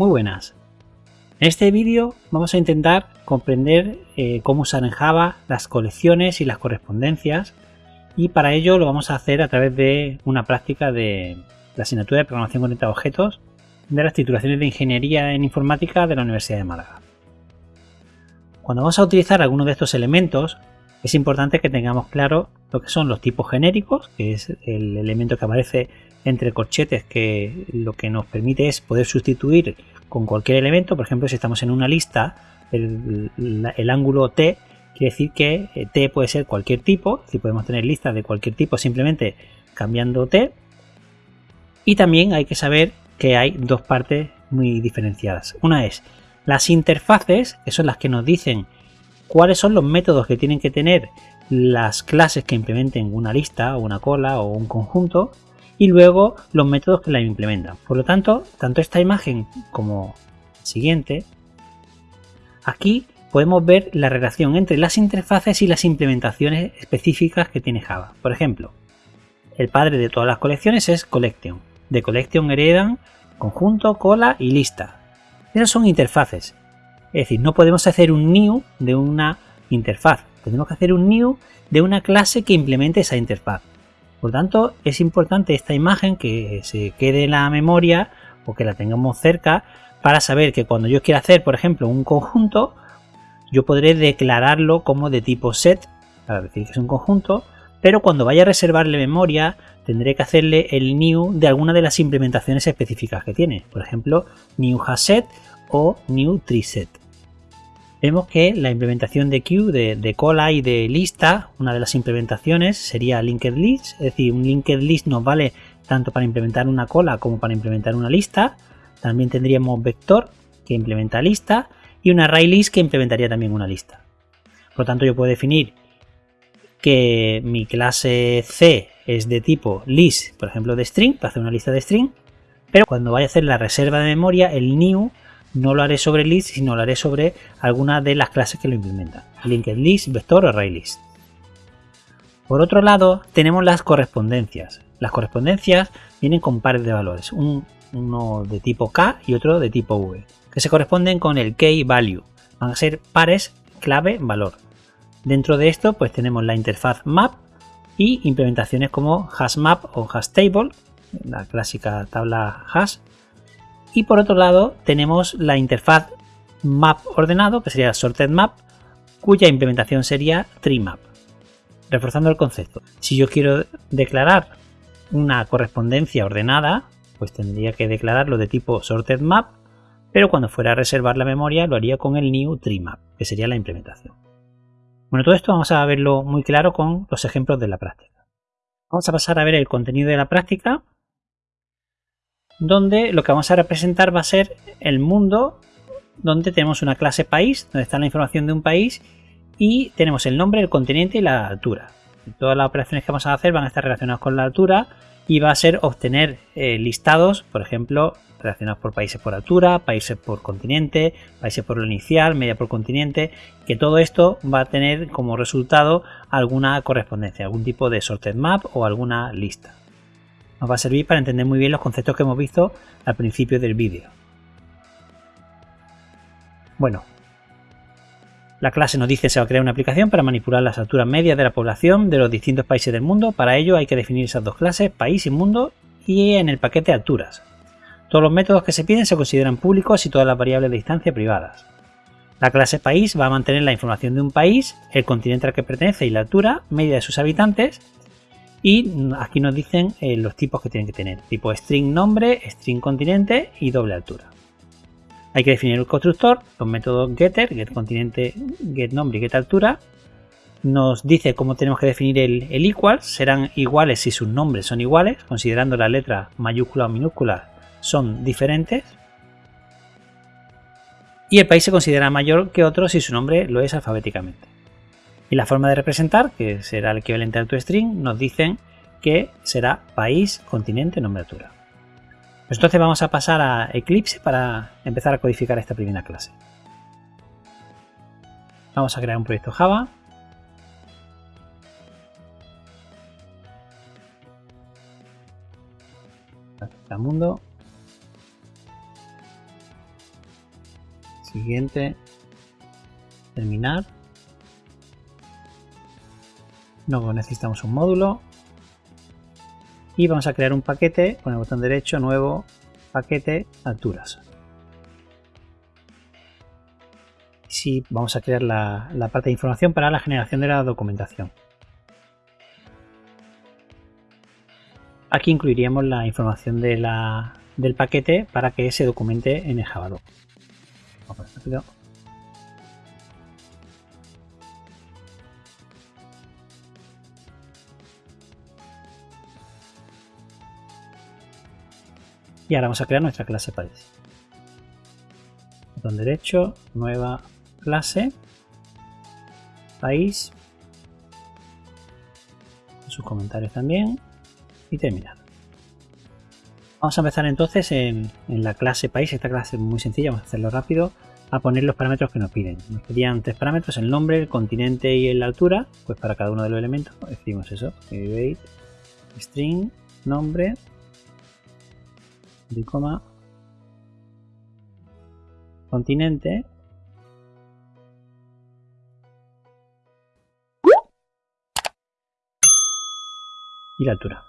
Muy buenas. En este vídeo vamos a intentar comprender eh, cómo usar en Java las colecciones y las correspondencias y para ello lo vamos a hacer a través de una práctica de la asignatura de programación orientada a objetos de las titulaciones de Ingeniería en Informática de la Universidad de Málaga. Cuando vamos a utilizar algunos de estos elementos es importante que tengamos claro lo que son los tipos genéricos, que es el elemento que aparece entre corchetes que lo que nos permite es poder sustituir con cualquier elemento, por ejemplo si estamos en una lista, el, ángulo T quiere decir que eh, T puede ser cualquier tipo, si podemos tener listas de cualquier tipo simplemente cambiando T. Y también hay que saber que hay dos partes muy diferenciadas. Una es las interfaces, que son las que nos dicen cuáles son los métodos que tienen que tener las clases que implementen una lista o una cola o un conjunto y luego los métodos que la implementan. Por lo tanto, tanto esta imagen como siguiente, aquí podemos ver la relación entre las interfaces y las implementaciones específicas que tiene Java. Por ejemplo, el padre de todas las colecciones es collection. De collection heredan conjunto, cola y lista. Esas son interfaces. Es decir, no podemos hacer un new de una interfaz. Tenemos que hacer un new de una clase que implemente esa interfaz. Por tanto, es importante esta imagen que se quede en la memoria o que la tengamos cerca para saber que cuando yo quiera hacer, por ejemplo, un conjunto, yo podré declararlo como de tipo set, para decir que es un conjunto, pero cuando vaya a reservarle memoria, tendré que hacerle el new de alguna de las implementaciones específicas que tiene. Por ejemplo, new set o new set vemos que la implementación de queue, de, cola y de lista, una de las implementaciones sería linked list, es decir, un linked list nos vale tanto para implementar una cola como para implementar una lista. También tendríamos vector que implementa lista y un array list que implementaría también una lista. Por lo tanto, yo puedo definir que mi clase C es de tipo list, por ejemplo, de string, para hacer una lista de string, pero cuando vaya a hacer la reserva de memoria, el new no lo haré sobre list, sino lo haré sobre alguna de las clases que lo implementan. Linked list, vector o array list. Por otro lado, tenemos las correspondencias. Las correspondencias vienen con pares de valores, uno de tipo K y otro de tipo V, que se corresponden con el key value. Van a ser pares clave valor. Dentro de esto, pues tenemos la interfaz map y implementaciones como hashmap o hashtable, la clásica tabla hash, y por otro lado tenemos la interfaz map ordenado, que sería sorted map, cuya implementación sería tree map. Reforzando el concepto, si yo quiero declarar una correspondencia ordenada, pues tendría que declararlo de tipo sorted map, pero cuando fuera a reservar la memoria lo haría con el new tree map, que sería la implementación. Bueno, todo esto vamos a verlo muy claro con los ejemplos de la práctica. Vamos a pasar a ver el contenido de la práctica donde lo que vamos a representar va a ser el mundo donde tenemos una clase país, donde está la información de un país y tenemos el nombre, el continente y la altura. Todas las operaciones que vamos a hacer van a estar relacionadas con la altura y va a ser obtener eh, listados, por ejemplo, relacionados por países por altura, países por continente, países por lo inicial, media por continente, que todo esto va a tener como resultado alguna correspondencia, algún tipo de sorted map o alguna lista nos va a servir para entender muy bien los conceptos que hemos visto al principio del vídeo. Bueno, la clase nos dice que se va a crear una aplicación para manipular las alturas medias de la población de los distintos países del mundo. Para ello hay que definir esas dos clases, país y mundo, y en el paquete alturas. Todos los métodos que se piden se consideran públicos y todas las variables de distancia privadas. La clase país va a mantener la información de un país, el continente al que pertenece y la altura media de sus habitantes, y aquí nos dicen eh, los tipos que tienen que tener. Tipo string nombre, string continente y doble altura. Hay que definir el constructor, los métodos getter, get continente, get nombre y get altura. Nos dice cómo tenemos que definir el, el equal. Serán iguales si sus nombres son iguales, considerando las letras mayúsculas o minúsculas son diferentes. Y el país se considera mayor que otro si su nombre lo es alfabéticamente. Y la forma de representar, que será el equivalente al toString, nos dicen que será país, continente, nombre, altura. Pues entonces vamos a pasar a Eclipse para empezar a codificar esta primera clase. Vamos a crear un proyecto Java. mundo. Siguiente. Terminar. Luego necesitamos un módulo. Y vamos a crear un paquete con el botón derecho, nuevo, paquete, alturas. Sí, vamos a crear la, la parte de información para la generación de la documentación. Aquí incluiríamos la información de la, del paquete para que se documente en el Java Y ahora vamos a crear nuestra clase país. Botón derecho, nueva clase, país, sus comentarios también. Y terminar. Vamos a empezar entonces en, la clase país, esta clase es muy sencilla, vamos a hacerlo rápido, a poner los parámetros que nos piden. Nos pedían tres parámetros, el nombre, el continente y la altura, pues para cada uno de los elementos escribimos eso, string, nombre, coma, continente y la altura.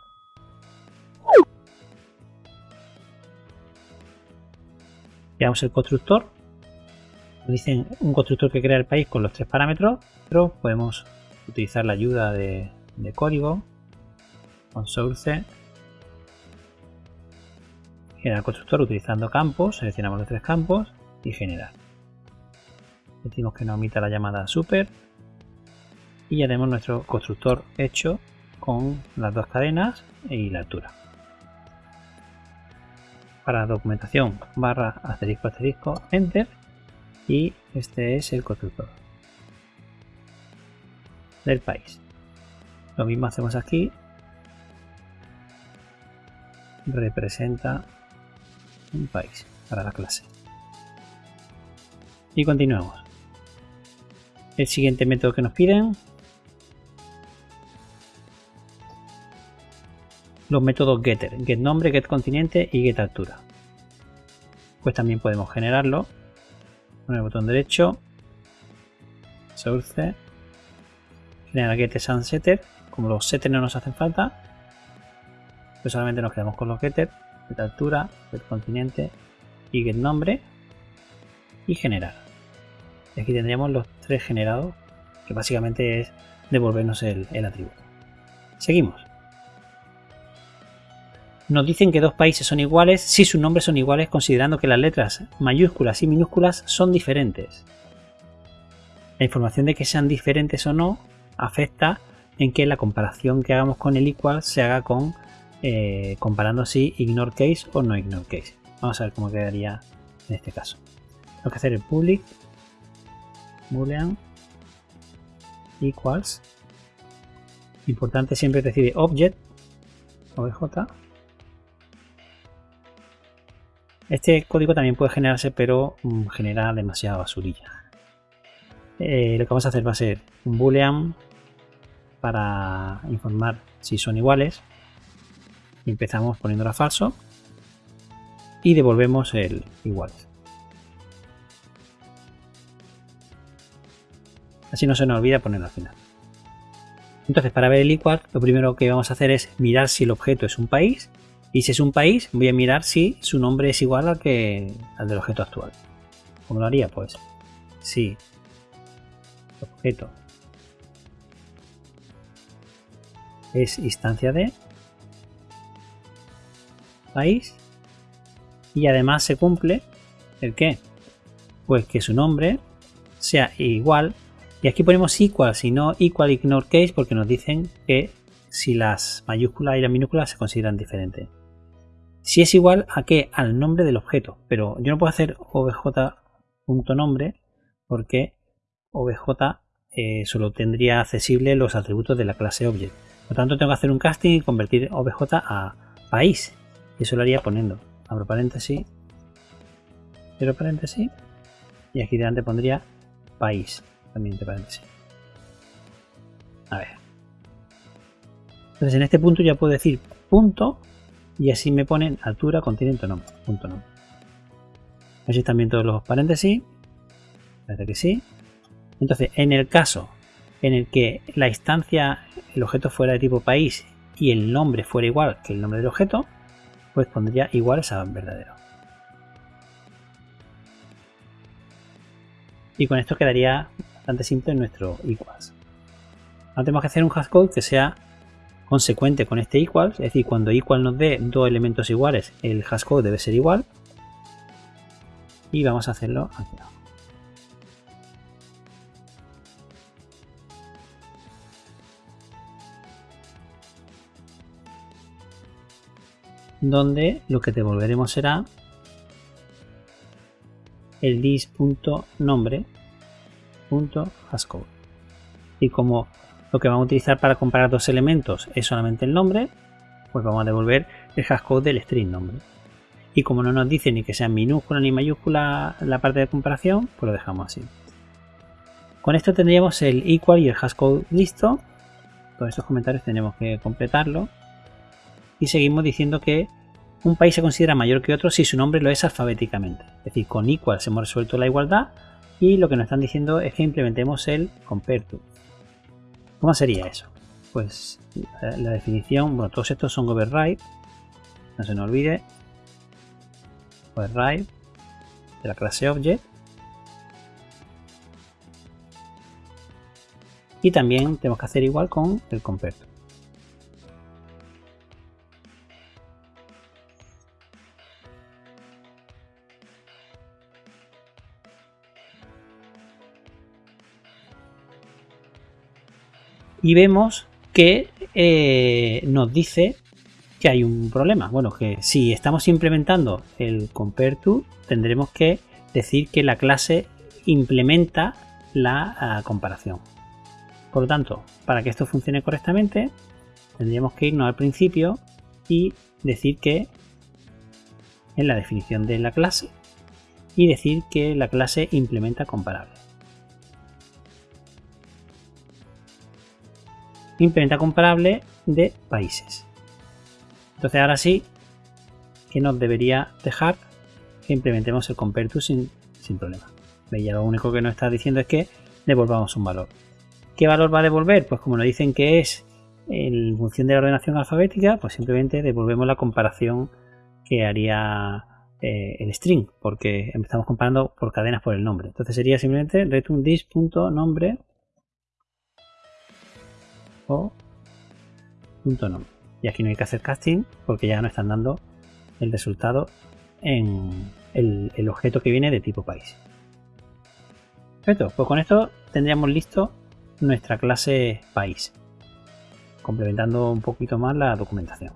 Creamos el constructor. Dicen un constructor que crea el país con los tres parámetros, pero podemos utilizar la ayuda de, código con source generar constructor utilizando campos, seleccionamos los tres campos y generar. Decimos que no omita la llamada super y ya tenemos nuestro constructor hecho con las dos cadenas y la altura. Para documentación barra asterisco asterisco enter y este es el constructor del país. Lo mismo hacemos aquí. Representa un país para la clase. Y continuamos. El siguiente método que nos piden. Los métodos getter, get nombre, get continente y get altura. Pues también podemos generarlo. Con el botón derecho, source, generar get and setter. Como los setters no nos hacen falta, pues solamente nos quedamos con los getter, get altura, get continente y get nombre y generar. Y aquí tendríamos los tres generados, que básicamente es devolvernos el, el atributo. Seguimos nos dicen que dos países son iguales si sus nombres son iguales considerando que las letras mayúsculas y minúsculas son diferentes. La información de que sean diferentes o no afecta en que la comparación que hagamos con el equal se haga con eh, comparando si ignore case o no ignore case. Vamos a ver cómo quedaría en este caso. Tengo que hacer el public boolean equals. Importante siempre decir object obj Este código también puede generarse, pero mm, genera demasiada basurilla. Eh, lo que vamos a hacer va a ser un boolean para informar si son iguales. Empezamos poniéndolo a falso y devolvemos el igual. Así no se nos olvida ponerlo al final. Entonces, para ver el igual, lo primero que vamos a hacer es mirar si el objeto es un país y si es un país, voy a mirar si su nombre es igual al, que, al del objeto actual. ¿Cómo lo haría? Pues si objeto es instancia de país y además se cumple el que pues que su nombre sea igual y aquí ponemos equal si no equal ignore case porque nos dicen que si las mayúsculas y las minúsculas se consideran diferentes si es igual a qué? Al nombre del objeto. Pero yo no puedo hacer obj.nombre porque obj eh, solo tendría accesible los atributos de la clase object. Por lo tanto, tengo que hacer un casting y convertir obj a país. Y eso lo haría poniendo, abro paréntesis, cierro paréntesis, y aquí delante pondría país, también entre paréntesis. A ver. Entonces en este punto ya puedo decir punto y así me ponen altura, continente, no, punto no. Así también todos los paréntesis Parece que sí. Entonces, en el caso en el que la instancia, el objeto fuera de tipo país y el nombre fuera igual que el nombre del objeto, pues pondría iguales a verdadero. Y con esto quedaría bastante simple nuestro equals. Ahora tenemos que hacer un hashcode que sea consecuente con este equals, es decir, cuando equal nos dé dos elementos iguales, el hashcode debe ser igual. Y vamos a hacerlo aquí abajo. Donde lo que devolveremos será el dis.nombre.hashcode. Y como lo que vamos a utilizar para comparar dos elementos es solamente el nombre, pues vamos a devolver el hashcode del string nombre. Y como no nos dice ni que sea minúscula ni mayúscula la parte de comparación, pues lo dejamos así. Con esto tendríamos el equal y el hashcode listo. Todos estos comentarios tenemos que completarlo y seguimos diciendo que un país se considera mayor que otro si su nombre lo es alfabéticamente. Es decir, con equal hemos resuelto la igualdad y lo que nos están diciendo es que implementemos el compare to. ¿Cómo sería eso? Pues la definición, bueno, todos estos son override, no se nos olvide, override de la clase object y también tenemos que hacer igual con el compare. Y vemos que eh, nos dice que hay un problema. Bueno, que si estamos implementando el compare to, tendremos que decir que la clase implementa la ah, comparación. Por lo tanto, para que esto funcione correctamente, tendríamos que irnos al principio y decir que en la definición de la clase y decir que la clase implementa comparable. Implementa comparable de países. Entonces ahora sí que nos debería dejar que implementemos el compare to sin, sin problema. Ya lo único que nos está diciendo es que devolvamos un valor. ¿Qué valor va a devolver? Pues como nos dicen que es en función de la ordenación alfabética, pues simplemente devolvemos la comparación que haría eh, el string, porque empezamos comparando por cadenas por el nombre. Entonces sería simplemente return this.nombre Y aquí no hay que hacer casting porque ya no están dando el resultado en el, objeto que viene de tipo país. Perfecto, pues con esto tendríamos listo nuestra clase país, complementando un poquito más la documentación.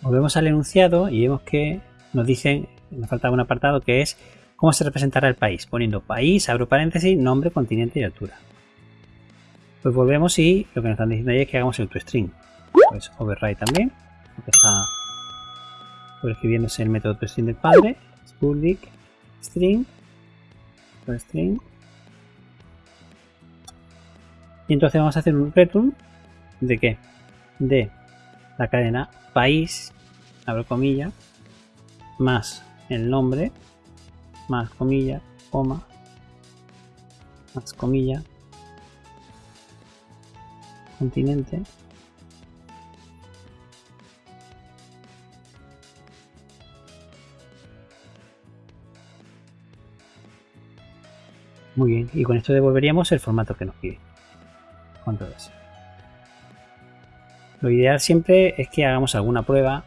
Volvemos al enunciado y vemos que nos dicen, nos falta un apartado que es cómo se representará el país, poniendo país, abro paréntesis, nombre, continente y altura. Pues volvemos y lo que nos están diciendo ahí es que hagamos el toString. Pues override también, porque está escribiéndose el método toString del padre. Public string, toString. Y entonces vamos a hacer un return de qué? De la cadena país, abro comilla, más el nombre, más comilla, coma, más comilla, continente Muy bien, y con esto devolveríamos el formato que nos pide. ¿Cuánto es? Lo ideal siempre es que hagamos alguna prueba,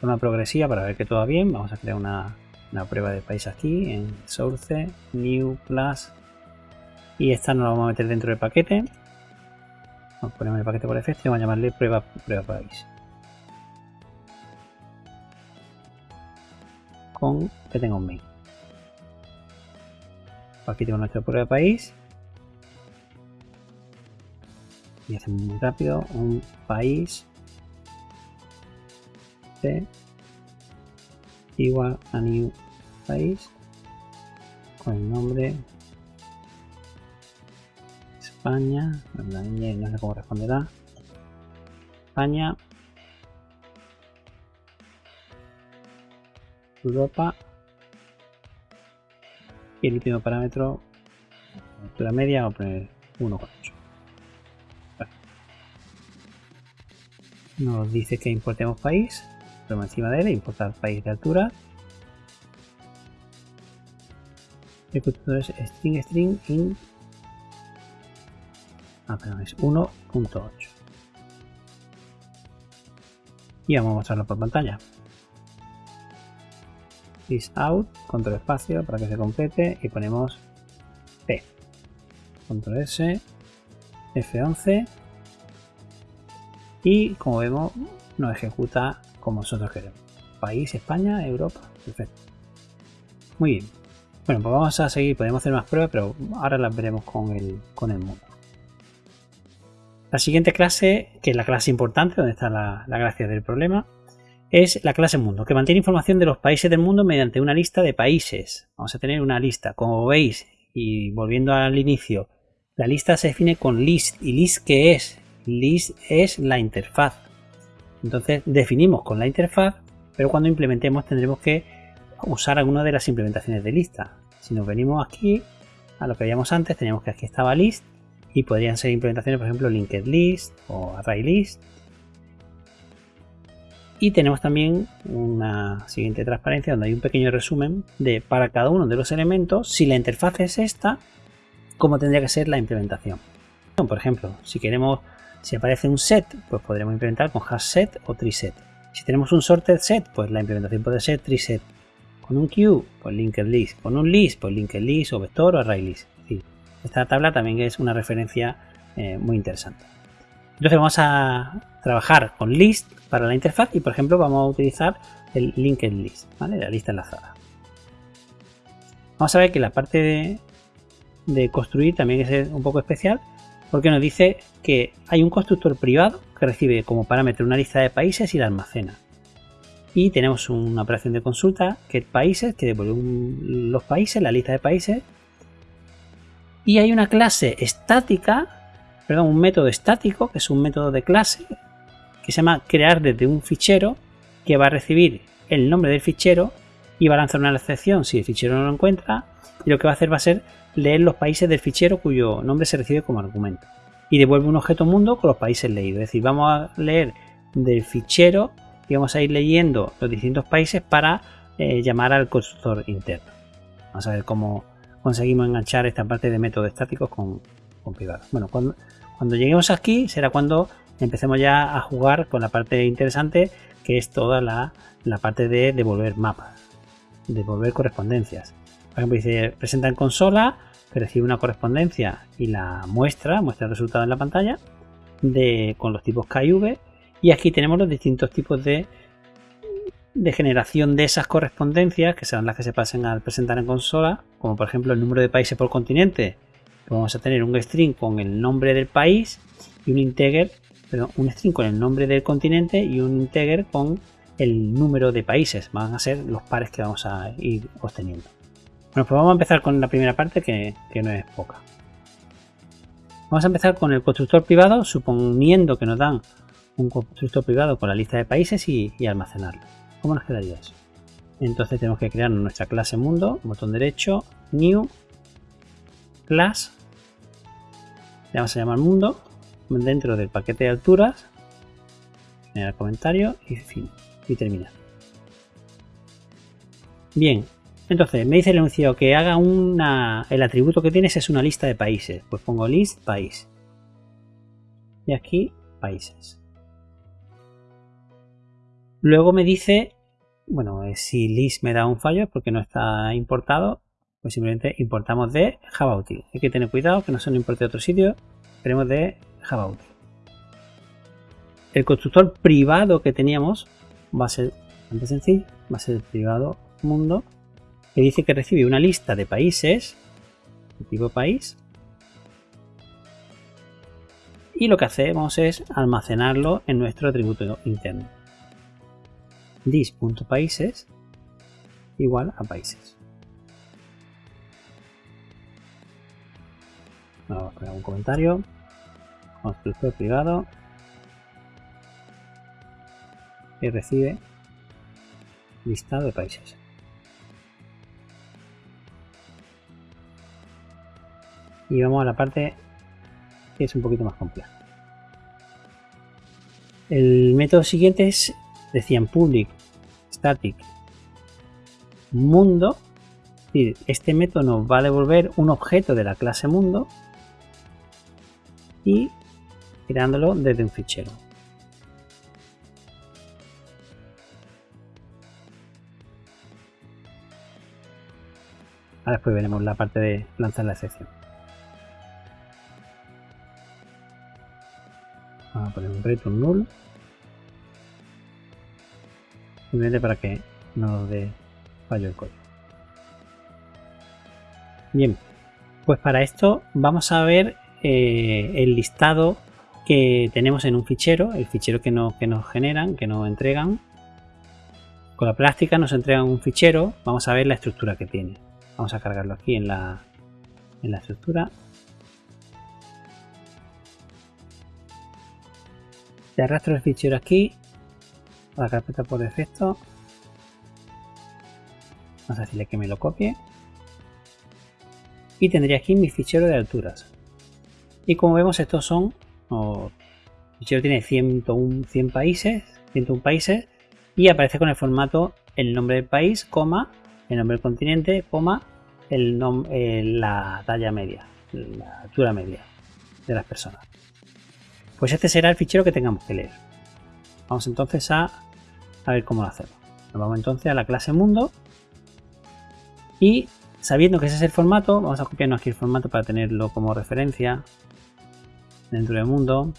una progresiva para ver que todo va bien. Vamos a crear una, una prueba de país aquí en Source, New, Plus. Y esta nos la vamos a meter dentro del paquete. Ponemos el paquete por defecto y vamos a llamarle prueba, prueba país. Con que tenga un main. Aquí tengo nuestra prueba país. Y hacemos muy rápido un país C igual a new país con el nombre España, no sé cómo responderá. España, Europa y el último parámetro altura media vamos a poner 1,8. Nos dice que importemos país, ponemos encima de él, importar país de altura. El constructor es string string in ah, perdón, es 1.8 y vamos a mostrarlo por pantalla. Is out, control espacio para que se complete y ponemos P. Control S F11 y como vemos nos ejecuta como nosotros queremos. País, España, Europa, perfecto. Muy bien. Bueno pues vamos a seguir, podemos hacer más pruebas pero ahora las veremos con el, con el mundo la siguiente clase, que es la clase importante, donde está la, gracia del problema, es la clase mundo, que mantiene información de los países del mundo mediante una lista de países. Vamos a tener una lista, como veis, y volviendo al inicio, la lista se define con list. ¿Y list qué es? List es la interfaz. Entonces definimos con la interfaz, pero cuando implementemos tendremos que usar alguna de las implementaciones de lista. Si nos venimos aquí a lo que veíamos antes, teníamos que aquí estaba list y podrían ser implementaciones, por ejemplo, linked list o array list. Y tenemos también una siguiente transparencia donde hay un pequeño resumen de para cada uno de los elementos, si la interfaz es esta, cómo tendría que ser la implementación. Por ejemplo, si queremos, si aparece un set, pues podremos implementar con hash set o set. Si tenemos un sorted set, pues la implementación puede ser set. Con un queue, pues linked list. Con un list, pues linked list o vector o array list. Esta tabla también es una referencia eh, muy interesante. Entonces vamos a trabajar con list para la interfaz y por ejemplo vamos a utilizar el linked list, la lista enlazada. Vamos a ver que la parte de, construir también es un poco especial porque nos dice que hay un constructor privado que recibe como parámetro una lista de países y la almacena. Y tenemos una operación de consulta que es países, que devuelve los países, la lista de países, y hay una clase estática, perdón, un método estático, que es un método de clase, que se llama crear desde un fichero, que va a recibir el nombre del fichero y va a lanzar una excepción si el fichero no lo encuentra. Y lo que va a hacer va a ser leer los países del fichero cuyo nombre se recibe como argumento. Y devuelve un objeto mundo con los países leídos. Es decir, vamos a leer del fichero y vamos a ir leyendo los distintos países para eh, llamar al constructor interno. Vamos a ver cómo, conseguimos enganchar esta parte de métodos estáticos con, con privados. Bueno, cuando, cuando lleguemos aquí será cuando empecemos ya a jugar con la parte interesante que es toda la, parte de devolver mapas, devolver correspondencias. Por ejemplo, dice presenta en consola, que recibe una correspondencia y la muestra, muestra el resultado en la pantalla de, con los tipos KV y aquí tenemos los distintos tipos de de generación de esas correspondencias, que serán las que se pasen al presentar en consola, como por ejemplo el número de países por continente, vamos a tener un string con el nombre del país y un integer, perdón, un string con el nombre del continente y un integer con el número de países. Van a ser los pares que vamos a ir obteniendo. Bueno, pues vamos a empezar con la primera parte que, no es poca. Vamos a empezar con el constructor privado, suponiendo que nos dan un constructor privado con la lista de países y almacenarlo. ¿Cómo nos quedaría eso? Entonces tenemos que crear nuestra clase mundo, botón derecho, new, class, le vamos a llamar mundo, dentro del paquete de alturas, generar comentario y fin, y terminar. Bien, entonces me dice el enunciado que haga una, el atributo que tienes es una lista de países, pues pongo list país. Y aquí países. Luego me dice, bueno, eh, si list me da un fallo es porque no está importado, pues simplemente importamos de Java Util. Hay que tener cuidado que no se nos importe de otro sitio, queremos de Java Util. El constructor privado que teníamos va a ser bastante sencillo, va a ser el privado mundo, que dice que recibe una lista de países, tipo país, y lo que hacemos es almacenarlo en nuestro atributo interno dis.países igual a países. Vamos a poner un comentario. Constructor privado. Y recibe listado de países. y vamos a la parte que es un poquito más compleja. El método siguiente es, decían public static mundo. Este método nos va a devolver un objeto de la clase mundo y creándolo desde un fichero. Ahora después veremos la parte de lanzar la excepción. Vamos a poner un return null. Simplemente para que no nos dé fallo el código. Bien, pues para esto vamos a ver eh, el listado que tenemos en un fichero, el fichero que, que nos generan, que nos entregan. Con la práctica nos entregan un fichero, vamos a ver la estructura que tiene. Vamos a cargarlo aquí en la, en la estructura. Te arrastro el fichero aquí, la carpeta por defecto. Vamos a decirle que me lo copie. Y tendría aquí mi fichero de alturas. Y como vemos, estos son. el fichero tiene 101, 100 países, 101 países. Y aparece con el formato el nombre del país, coma, el nombre del continente, coma, el eh, la talla media, la altura media de las personas. Pues este será el fichero que tengamos que leer. Vamos entonces a, a ver cómo lo hacemos. Nos vamos entonces a la clase mundo y sabiendo que ese es el formato, vamos a copiarnos aquí el formato para tenerlo como referencia dentro del mundo.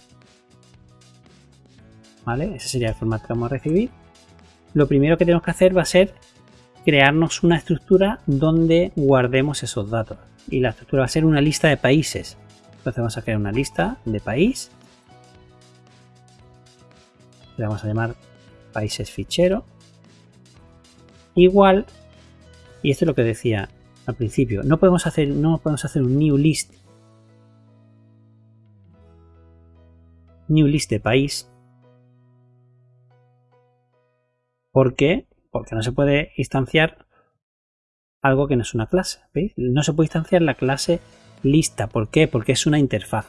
¿Vale? Ese sería el formato que vamos a recibir. Lo primero que tenemos que hacer va a ser crearnos una estructura donde guardemos esos datos. Y la estructura va a ser una lista de países. Entonces vamos a crear una lista de país. Le vamos a llamar países fichero. Igual, y esto es lo que decía al principio, no podemos hacer, no podemos hacer un new list. New list de país. ¿Por qué? porque no se puede instanciar algo que no es una clase. No se puede instanciar la clase lista. ¿Por qué? Porque es una interfaz.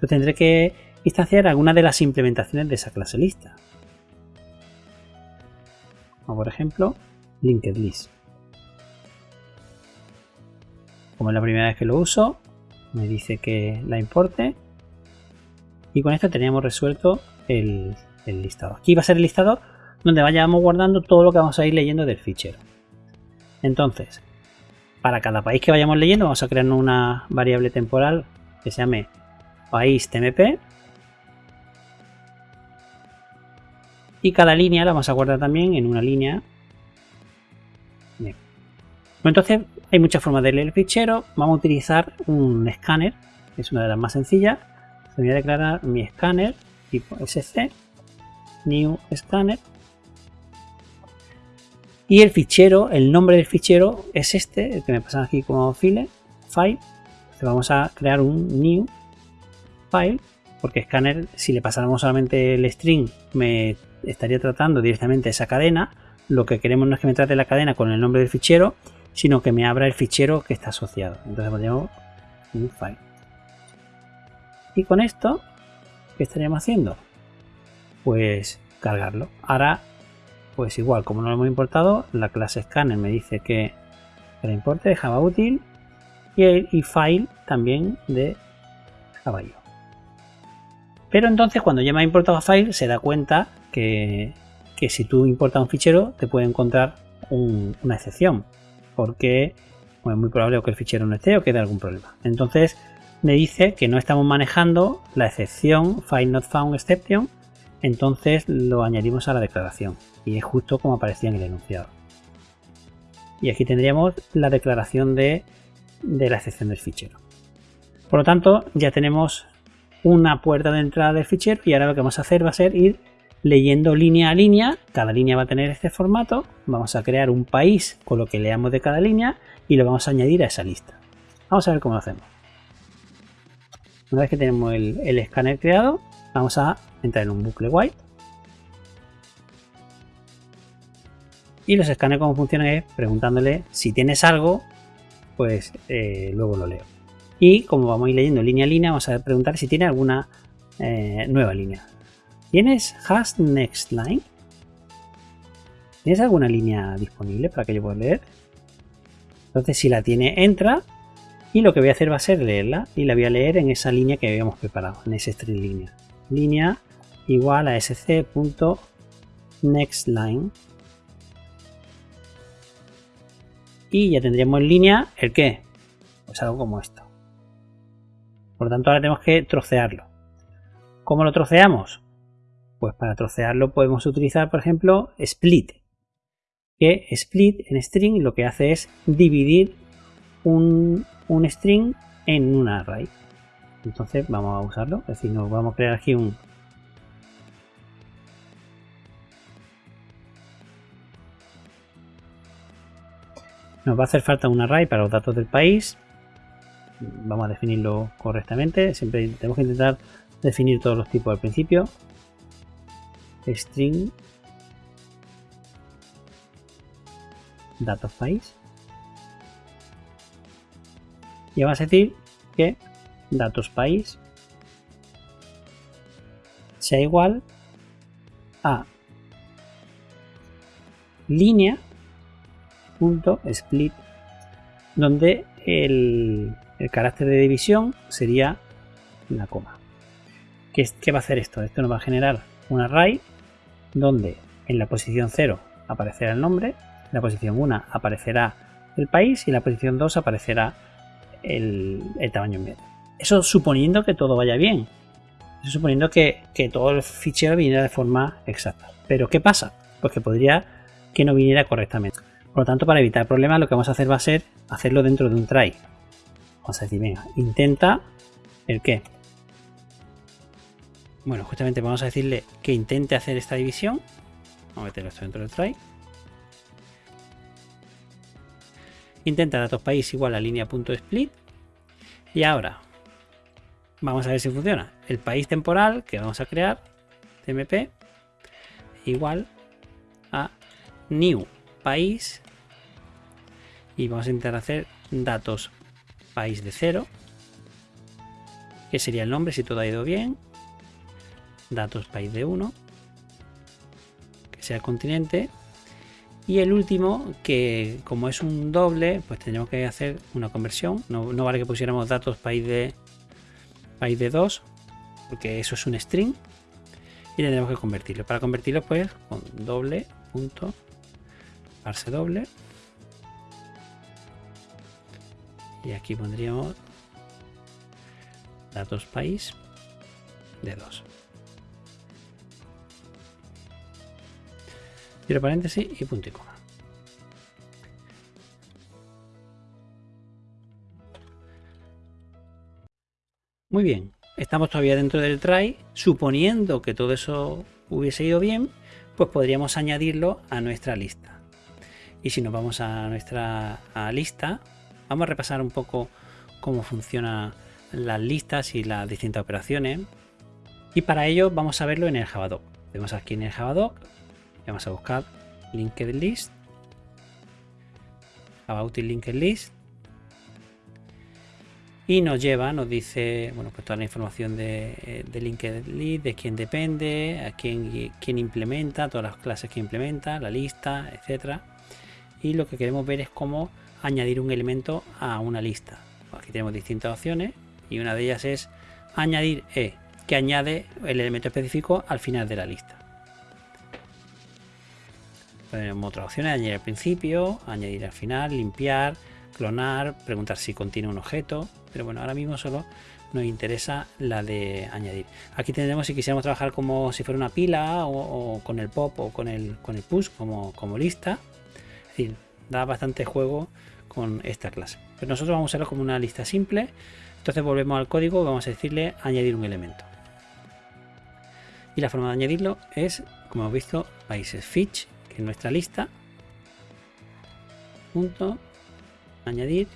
Yo tendré que instanciar alguna de las implementaciones de esa clase lista. Como por ejemplo, linked list. Como es la primera vez que lo uso, me dice que la importe. Y con esto teníamos resuelto el, el listado. Aquí va a ser el listado donde vayamos guardando todo lo que vamos a ir leyendo del fichero. Entonces, para cada país que vayamos leyendo, vamos a crear una variable temporal que se llame país tmp. Y cada línea la vamos a guardar también en una línea. Bien. Entonces, hay muchas formas de leer el fichero. Vamos a utilizar un escáner, que es una de las más sencillas. Voy a declarar mi escáner tipo sc, new scanner y el fichero, el nombre del fichero es este, el que me pasa aquí como file, file. vamos a crear un new file, porque scanner, si le pasáramos solamente el string, me estaría tratando directamente esa cadena. Lo que queremos no es que me trate la cadena con el nombre del fichero, sino que me abra el fichero que está asociado. Entonces ponemos new file. Y con esto, ¿qué estaríamos haciendo? Pues cargarlo. Ahora pues igual, como no lo hemos importado, la clase scanner me dice que, la importe de Java útil y el file también de Java Pero entonces cuando ya me ha importado file se da cuenta que, si tú importas un fichero te puede encontrar una excepción porque es muy probable que el fichero no esté o que dé algún problema. Entonces me dice que no estamos manejando la excepción file not found exception entonces lo añadimos a la declaración y es justo como aparecía en el enunciado. Y aquí tendríamos la declaración de, la excepción del fichero. Por lo tanto, ya tenemos una puerta de entrada del fichero y ahora lo que vamos a hacer va a ser ir leyendo línea a línea. Cada línea va a tener este formato. Vamos a crear un país con lo que leamos de cada línea y lo vamos a añadir a esa lista. Vamos a ver cómo lo hacemos. Una vez que tenemos el, escáner creado, vamos a entrar en un bucle while. Y los escáneres como funcionan es preguntándole si tienes algo, pues eh, luego lo leo. Y como vamos a ir leyendo línea a línea, vamos a preguntar si tiene alguna eh, nueva línea. ¿Tienes has next line? ¿Tienes alguna línea disponible para que yo pueda leer? Entonces, si la tiene, entra. Y lo que voy a hacer va a ser leerla. Y la voy a leer en esa línea que habíamos preparado, en ese string línea. Línea igual a sc.nextLine. Y ya tendríamos en línea el qué. Pues algo como esto. Por lo tanto, ahora tenemos que trocearlo. ¿Cómo lo troceamos? Pues para trocearlo podemos utilizar, por ejemplo, split. Que split en string lo que hace es dividir un, string en un array. Entonces vamos a usarlo. Es decir, nos vamos a crear aquí un, Nos va a hacer falta un array para los datos del país. Vamos a definirlo correctamente. Siempre tenemos que intentar definir todos los tipos al principio. String país. Y vamos a decir que datos país sea igual a línea punto split donde el, carácter de división sería la coma. ¿Qué, ¿Qué, va a hacer esto? Esto nos va a generar un array donde en la posición 0 aparecerá el nombre, en la posición 1 aparecerá el país y en la posición 2 aparecerá el, tamaño medio. Eso suponiendo que todo vaya bien. Eso suponiendo que, que todo el fichero viniera de forma exacta. Pero ¿qué pasa? Pues que podría que no viniera correctamente. Por lo tanto, para evitar problemas, lo que vamos a hacer va a ser hacerlo dentro de un try. Vamos a decir, venga, intenta el qué. Bueno, justamente vamos a decirle que intente hacer esta división. Vamos a meterlo esto dentro del try. Intenta datos país igual a línea.split. Y ahora, vamos a ver si funciona. El país temporal que vamos a crear, tmp, igual a new país y vamos a intentar hacer datos país de cero que sería el nombre si todo ha ido bien datos país de 1 que sea el continente y el último que como es un doble pues tendríamos que hacer una conversión. No, no vale que pusiéramos datos país de país de 2 porque eso es un string y tendremos que convertirlo. Para convertirlo pues con doble punto parse doble. Y aquí pondríamos datos país de 2 Paréntesis y punto y coma. Muy bien, estamos todavía dentro del try. Suponiendo que todo eso hubiese ido bien, pues podríamos añadirlo a nuestra lista. Y si nos vamos a nuestra lista, Vamos a repasar un poco cómo funcionan las listas y las distintas operaciones. Y para ello vamos a verlo en el Javadoc. Vemos aquí en el Javadoc, vamos a buscar Linked List, About Linked List, y nos lleva, nos dice, bueno, pues toda la información de, de Linked List, de quién depende, a quién, quién implementa, todas las clases que implementa, la lista, etcétera. Y lo que queremos ver es cómo añadir un elemento a una lista. Aquí tenemos distintas opciones y una de ellas es añadir E, que añade el elemento específico al final de la lista. Tenemos otras opciones, añadir al principio, añadir al final, limpiar, clonar, preguntar si contiene un objeto, pero bueno, ahora mismo solo nos interesa la de añadir. Aquí tendremos si quisiéramos trabajar como si fuera una pila o, con el pop o con el, con el push como, como lista. Es decir, da bastante juego con esta clase. Pero nosotros vamos a usarlo como una lista simple. Entonces volvemos al código, vamos a decirle añadir un elemento. Y la forma de añadirlo es, como hemos visto, países fetch, nuestra lista. Punto, añadir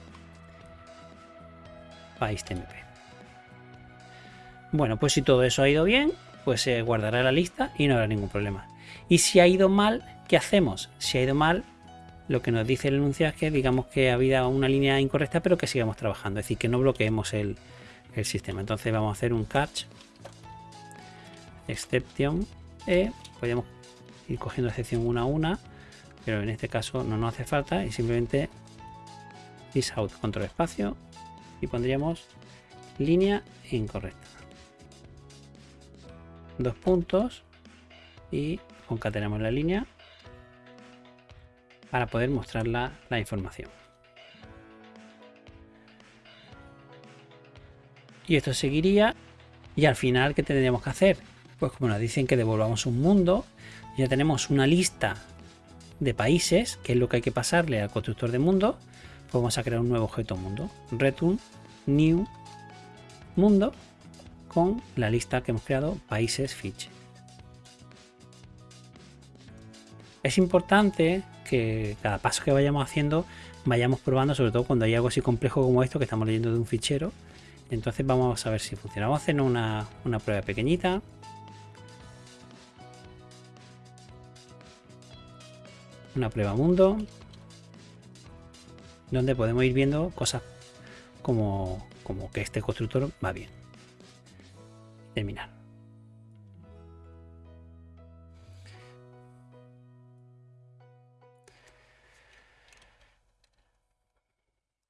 país tmp. Bueno, pues si todo eso ha ido bien, pues se guardará la lista y no habrá ningún problema. Y si ha ido mal, ¿qué hacemos? Si ha ido mal, lo que nos dice el enunciado es que digamos que ha habido una línea incorrecta, pero que sigamos trabajando, es decir, que no bloqueemos el, sistema. Entonces vamos a hacer un catch exception e podemos ir cogiendo excepción una a una, pero en este caso no nos hace falta y simplemente is out control espacio y pondríamos línea incorrecta. Dos puntos y concatenamos la línea para poder mostrar la, información. Y esto seguiría y al final ¿qué tendríamos que hacer? Pues como nos dicen que devolvamos un mundo, ya tenemos una lista de países, que es lo que hay que pasarle al constructor de mundo, pues vamos a crear un nuevo objeto mundo. Return new mundo con la lista que hemos creado países fiche. Es importante que cada paso que vayamos haciendo vayamos probando, sobre todo cuando hay algo así complejo como esto que estamos leyendo de un fichero. Entonces vamos a ver si funciona. Vamos a hacer una, una prueba pequeñita. Una prueba mundo. Donde podemos ir viendo cosas como, como que este constructor va bien. Terminar.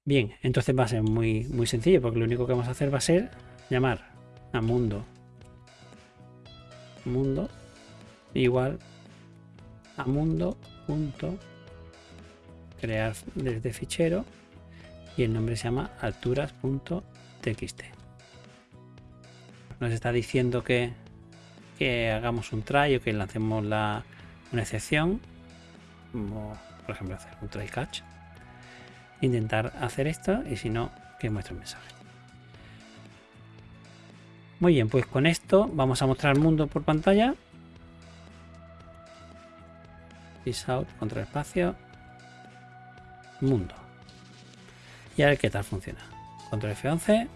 Bien, entonces va a ser muy, muy sencillo porque lo único que vamos a hacer va a ser llamar a mundo mundo igual a mundo crear desde fichero y el nombre se llama alturas.txt nos está diciendo que, hagamos un try o que lancemos la, una excepción por ejemplo hacer un try catch intentar hacer esto y si no, que muestre un mensaje. Muy bien, pues con esto vamos a mostrar el mundo por pantalla. Peace out, control espacio, mundo. Y a ver qué tal funciona. Control F11.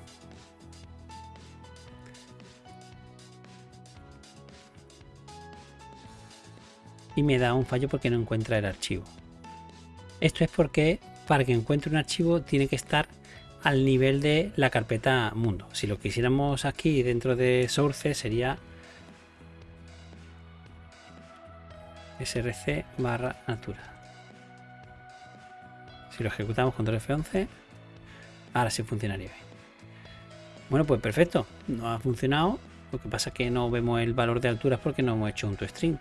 Y me da un fallo porque no encuentra el archivo. Esto es porque para que encuentre un archivo tiene que estar al nivel de la carpeta mundo. Si lo quisiéramos aquí dentro de source sería src barra natura. Si lo ejecutamos con F11, ahora sí funcionaría bien. Bueno, pues perfecto, no ha funcionado. Lo que pasa es que no vemos el valor de alturas porque no hemos hecho un toString.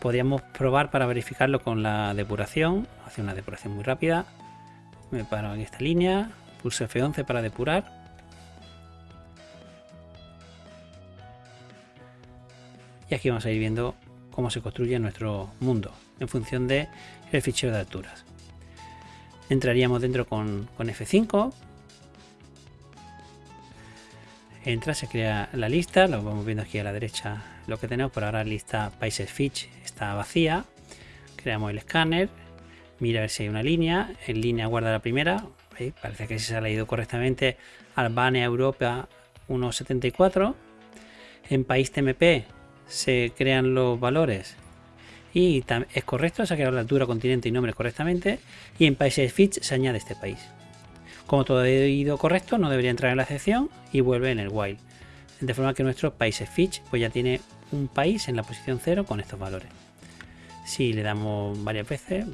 Podríamos probar para verificarlo con la depuración, hacer una depuración muy rápida me paro en esta línea, pulso F11 para depurar. Y aquí vamos a ir viendo cómo se construye nuestro mundo en función de el fichero de alturas. Entraríamos dentro con, con F5. Entra, se crea la lista, lo vamos viendo aquí a la derecha lo que tenemos. Por ahora lista países Fitch está vacía. Creamos el escáner, mira a ver si hay una línea, en línea guarda la primera, parece que se ha leído correctamente, Albania, Europa 1.74, en país TMP se crean los valores y es correcto, se ha creado la altura, continente y nombre correctamente, y en países Fitch se añade este país. Como todo ha ido correcto, no debería entrar en la excepción y vuelve en el while. De forma que nuestro países Fitch pues ya tiene un país en la posición 0 con estos valores. Si le damos varias veces,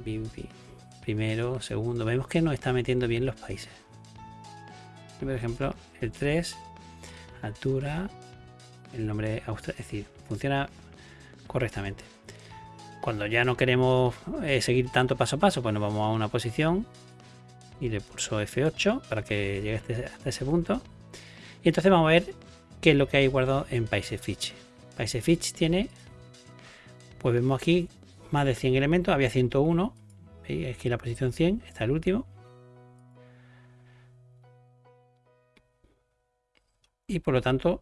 primero, segundo, vemos que nos está metiendo bien los países. Por ejemplo, el 3, altura, el nombre Australia, es decir, funciona correctamente. Cuando ya no queremos eh, seguir tanto paso a paso, pues nos vamos a una posición y le pulso F8 para que llegue hasta, hasta ese punto. Y entonces vamos a ver qué es lo que hay guardado en. Países Fitch tiene, pues vemos aquí más de 100 elementos, había 101, es que la posición 100 está el último. Y por lo tanto,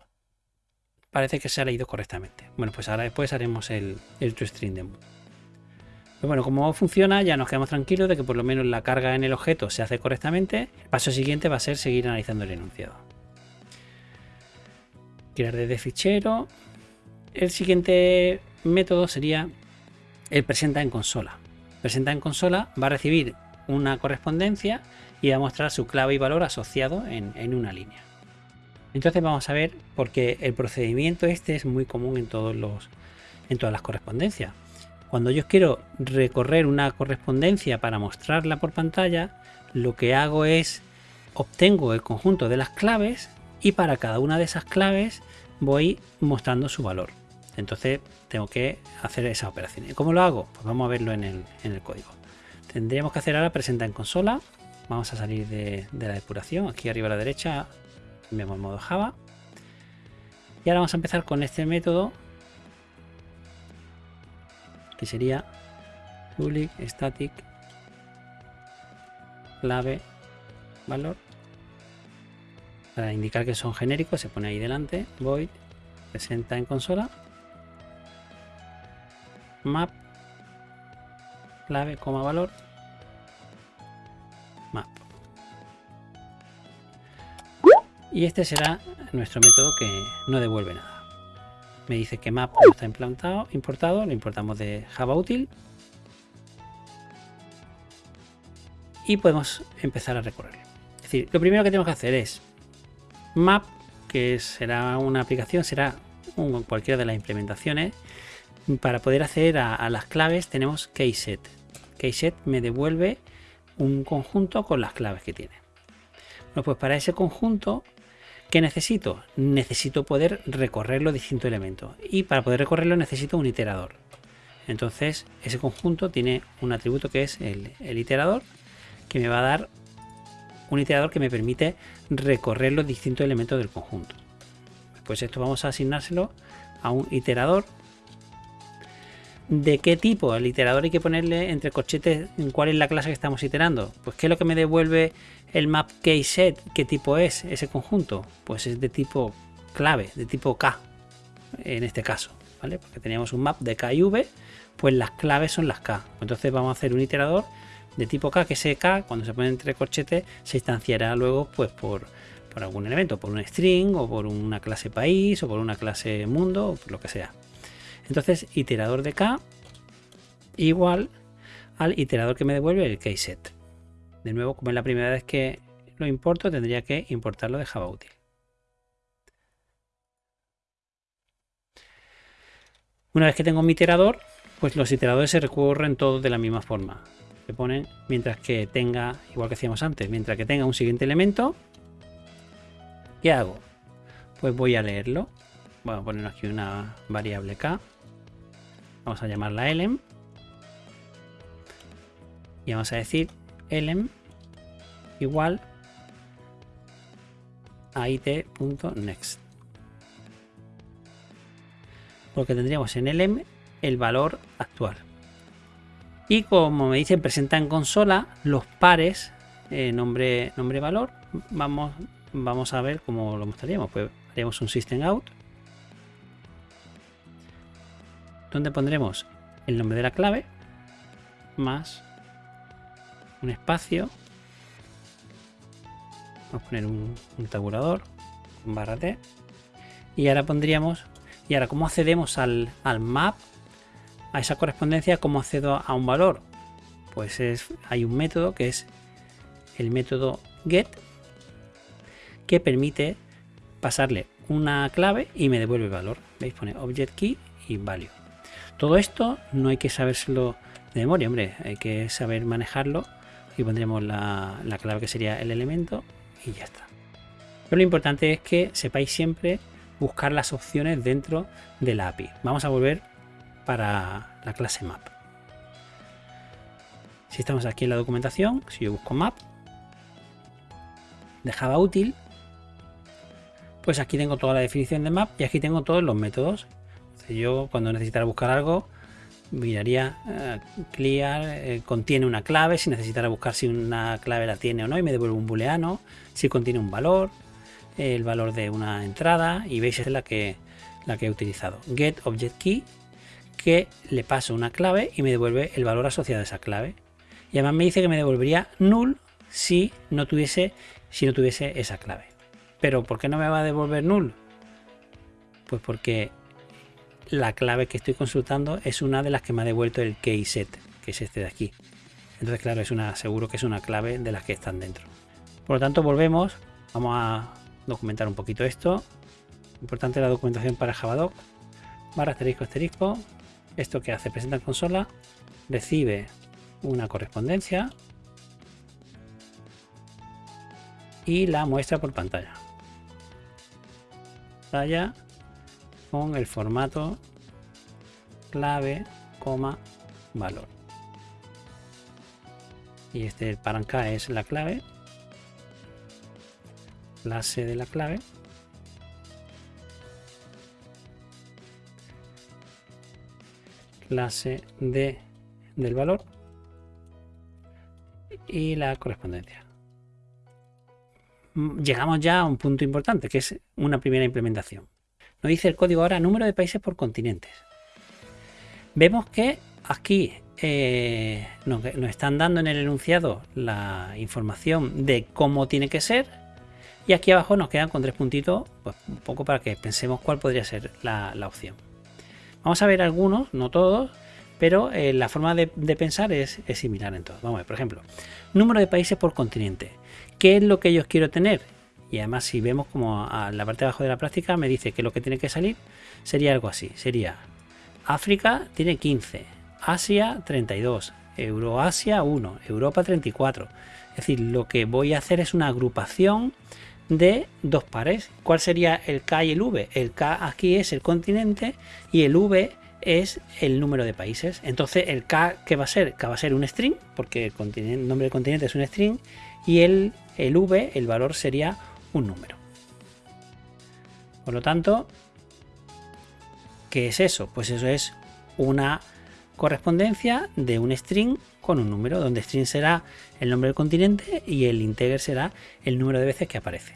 parece que se ha leído correctamente. Bueno, pues ahora después haremos el, el toString demo. Pero bueno, como funciona, ya nos quedamos tranquilos de que por lo menos la carga en el objeto se hace correctamente. El paso siguiente va a ser seguir analizando el enunciado. Crear desde fichero. El siguiente método sería el presenta en consola. presenta en consola va a recibir una correspondencia y va a mostrar su clave y valor asociado en, una línea. Entonces vamos a ver porque el procedimiento este es muy común en todos los en todas las correspondencias. Cuando yo quiero recorrer una correspondencia para mostrarla por pantalla, lo que hago es obtengo el conjunto de las claves y para cada una de esas claves voy mostrando su valor. Entonces tengo que hacer esa operación. ¿Y cómo lo hago? Pues vamos a verlo en el, código. Tendríamos que hacer ahora presenta en consola. Vamos a salir de, la depuración. Aquí arriba a la derecha vemos el modo Java. Y ahora vamos a empezar con este método que sería public static clave valor para indicar que son genéricos se pone ahí delante void presenta en consola map clave coma valor map y este será nuestro método que no devuelve nada me dice que map no está implantado importado lo importamos de java útil y podemos empezar a recorrer es decir lo primero que tenemos que hacer es Map, que será una aplicación, será cualquiera de las implementaciones. Para poder acceder a, las claves tenemos keyset. Keyset me devuelve un conjunto con las claves que tiene. Bueno, pues para ese conjunto, ¿qué necesito? Necesito poder recorrer los distintos elementos. Y para poder recorrerlo necesito un iterador. Entonces, ese conjunto tiene un atributo que es el, el iterador, que me va a dar un iterador que me permite recorrer los distintos elementos del conjunto. Pues esto vamos a asignárselo a un iterador. ¿De qué tipo? El iterador hay que ponerle entre corchetes cuál es la clase que estamos iterando. Pues qué es lo que me devuelve el map keyset, qué tipo es ese conjunto. Pues es de tipo clave, de tipo K, en este caso, ¿vale? Porque teníamos un map de K y V, pues las claves son las K. Entonces vamos a hacer un iterador de tipo K, que ese K, cuando se pone entre corchetes, se instanciará luego pues por, algún elemento, por un string o por una clase país o por una clase mundo o por lo que sea. Entonces, iterador de K igual al iterador que me devuelve el keyset. De nuevo, como es la primera vez que lo importo, tendría que importarlo de Java útil. Una vez que tengo mi iterador, pues los iteradores se recurren todos de la misma forma se ponen mientras que tenga, igual que hacíamos antes, mientras que tenga un siguiente elemento. ¿Qué hago? Pues voy a leerlo. Voy a poner aquí una variable k. Vamos a llamarla elem. Y vamos a decir elem igual a it.next. Porque tendríamos en elem el valor actual. Y como me dicen, presenta en consola los pares eh, nombre, nombre valor. Vamos, vamos a ver cómo lo mostraríamos. Pues haríamos un system out. Donde pondremos el nombre de la clave más un espacio. Vamos a poner un, tabulador barra T. Y ahora pondríamos, y ahora cómo accedemos al, al map a esa correspondencia, ¿cómo accedo a un valor? Pues es, hay un método que es el método get que permite pasarle una clave y me devuelve el valor. ¿Veis? Pone object key y value. Todo esto no hay que sabérselo de memoria, hombre, hay que saber manejarlo. y pondremos la, la clave que sería el elemento y ya está. Pero lo importante es que sepáis siempre buscar las opciones dentro de la API. Vamos a volver para la clase map. Si estamos aquí en la documentación, si yo busco map de Java útil, pues aquí tengo toda la definición de map y aquí tengo todos los métodos. yo cuando necesitara buscar algo, miraría eh, clear, eh, contiene una clave, si necesitara buscar si una clave la tiene o no, y me devuelve un booleano, si contiene un valor, el valor de una entrada, y veis es la que, la que he utilizado. Get object key que le paso una clave y me devuelve el valor asociado a esa clave. Y además me dice que me devolvería null si no tuviese, si no tuviese esa clave. Pero ¿por qué no me va a devolver null? Pues porque la clave que estoy consultando es una de las que me ha devuelto el keyset, que es este de aquí. Entonces, claro, es una, seguro que es una clave de las que están dentro. Por lo tanto, volvemos. Vamos a documentar un poquito esto. Importante la documentación para Javadoc. Barra asterisco asterisco. Esto que hace presenta en consola. Recibe una correspondencia. Y la muestra por pantalla. Pantalla con el formato clave, coma, valor. Y este paranca es la clave, clase de la clave. clase de del valor y la correspondencia. Mm, llegamos ya a un punto importante, que es una primera implementación. Nos dice el código ahora número de países por continentes. Vemos que aquí eh, nos, están dando en el enunciado la información de cómo tiene que ser y aquí abajo nos quedan con tres puntitos, pues un poco para que pensemos cuál podría ser la, opción. Vamos a ver algunos, no todos, pero eh, la forma de, pensar es, similar en todos. Vamos a ver, por ejemplo, número de países por continente. ¿Qué es lo que yo quiero tener? Y además si vemos como a la parte de abajo de la práctica me dice que lo que tiene que salir sería algo así. Sería África tiene 15, Asia 32, Euroasia 1, Europa 34. Es decir, lo que voy a hacer es una agrupación de dos pares. ¿Cuál sería el K y el V? El K aquí es el continente y el V es el número de países. Entonces el K que va a ser, K va a ser un string, porque el, nombre del continente es un string, y el, el V, el valor sería un número. Por lo tanto, ¿qué es eso? Pues eso es una correspondencia de un string con un número, donde string será el nombre del continente y el integer será el número de veces que aparece.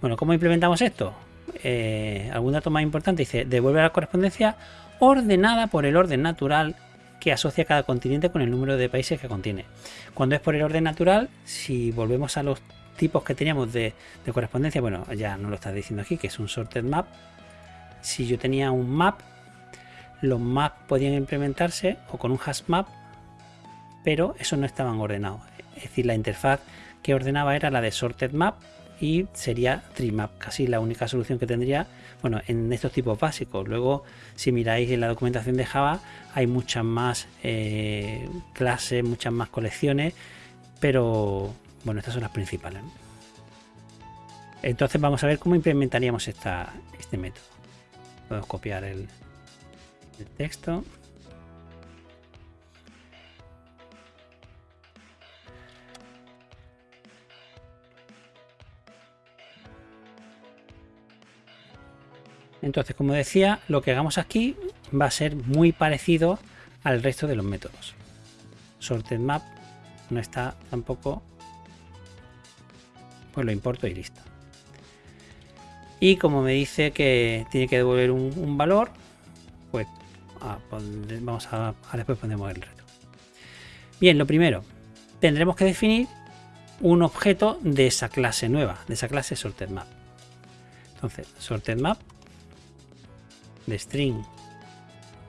Bueno, ¿cómo implementamos esto? Eh, algún dato más importante dice devuelve la correspondencia ordenada por el orden natural que asocia cada continente con el número de países que contiene. Cuando es por el orden natural, si volvemos a los tipos que teníamos de, correspondencia, bueno, ya no lo está diciendo aquí, que es un sorted map. Si yo tenía un map, los maps podían implementarse o con un hash map, pero esos no estaban ordenados. Es decir, la interfaz que ordenaba era la de sorted map y sería trimap, casi la única solución que tendría, bueno, en estos tipos básicos. Luego, si miráis en la documentación de Java, hay muchas más eh, clases, muchas más colecciones, pero bueno, estas son las principales. Entonces vamos a ver cómo implementaríamos esta, este método. Podemos copiar el, texto. Entonces, como decía, lo que hagamos aquí va a ser muy parecido al resto de los métodos. Sorted map no está tampoco pues lo importo y listo. Y como me dice que tiene que devolver un, valor, pues, ah, pues vamos a, después ponemos el reto. Bien, lo primero, tendremos que definir un objeto de esa clase nueva, de esa clase sorted map. Entonces, sorted map de string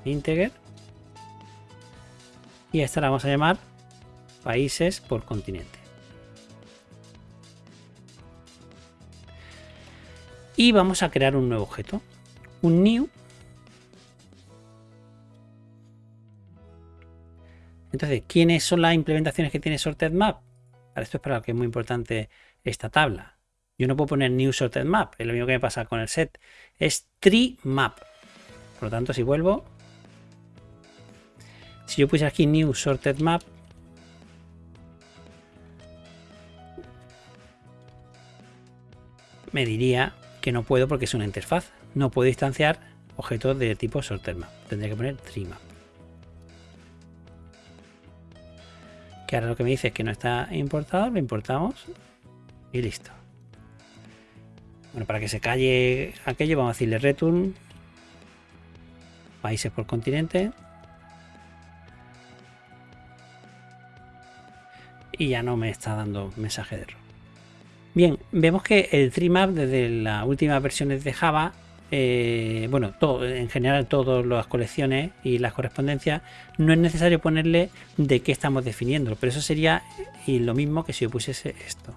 integer y esta la vamos a llamar países por continente. Y vamos a crear un nuevo objeto, un new. Entonces, ¿quiénes son las implementaciones que tiene Sorted Map? Para esto es para lo que es muy importante esta tabla. Yo no puedo poner new sorted map, es lo mismo que me pasa con el set. Es tree map. Por lo tanto, si vuelvo, si yo pusiera aquí new sorted map, me diría que no puedo porque es una interfaz. No puedo instanciar objetos de tipo sorted map. Tendría que poner trimap. Que ahora lo que me dice es que no está importado, lo importamos y listo. Bueno, para que se calle aquello, vamos a decirle return países por continente. Y ya no me está dando mensaje de error. Bien, vemos que el TreeMap desde las últimas versiones de Java eh, bueno, en general todas las colecciones y las correspondencias, no es necesario ponerle de qué estamos definiendo, pero eso sería lo mismo que si yo pusiese esto.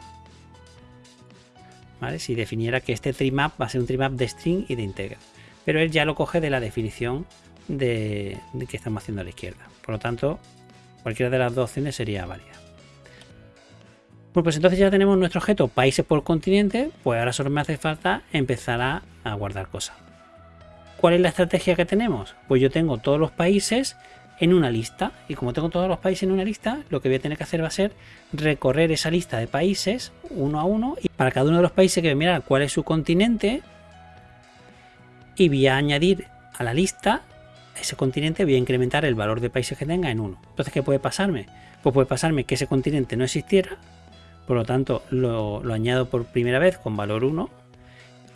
Si definiera que este trimap va a ser un trimap de string y de integer. Pero él ya lo coge de la definición de, de que estamos haciendo a la izquierda. Por lo tanto, cualquiera de las dos opciones sería válida. Bueno, pues entonces ya tenemos nuestro objeto países por continente, pues ahora solo me hace falta empezar a, guardar cosas. ¿Cuál es la estrategia que tenemos? Pues yo tengo todos los países en una lista y como tengo todos los países en una lista, lo que voy a tener que hacer va a ser recorrer esa lista de países uno a uno y para cada uno de los países que voy a mirar cuál es su continente y voy a añadir a la lista ese continente voy a incrementar el valor de países que tenga en uno. Entonces, ¿qué puede pasarme? Pues puede pasarme que ese continente no existiera por lo tanto lo, añado por primera vez con valor 1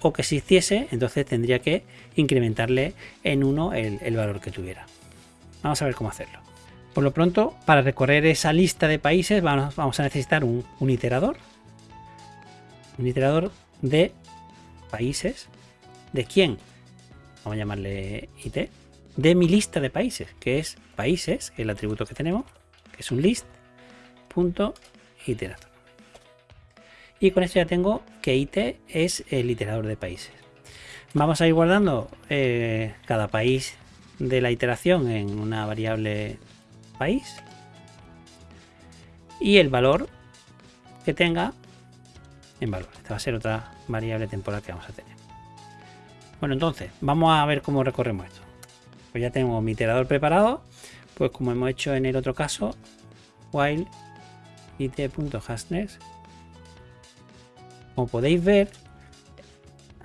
o que si existiese entonces tendría que incrementarle en 1 el, valor que tuviera. Vamos a ver cómo hacerlo. Por lo pronto para recorrer esa lista de países vamos, a necesitar un, iterador. Un iterador de países. De quién vamos a llamarle it de mi lista de países que es países el atributo que tenemos que es un list iterador y con esto ya tengo que IT es el iterador de países. Vamos a ir guardando eh, cada país de la iteración en una variable país y el valor que tenga en valor. Esta va a ser otra variable temporal que vamos a tener. Bueno, entonces, vamos a ver cómo recorremos esto. Pues ya tengo mi iterador preparado, pues como hemos hecho en el otro caso, while it.hashNext como podéis ver,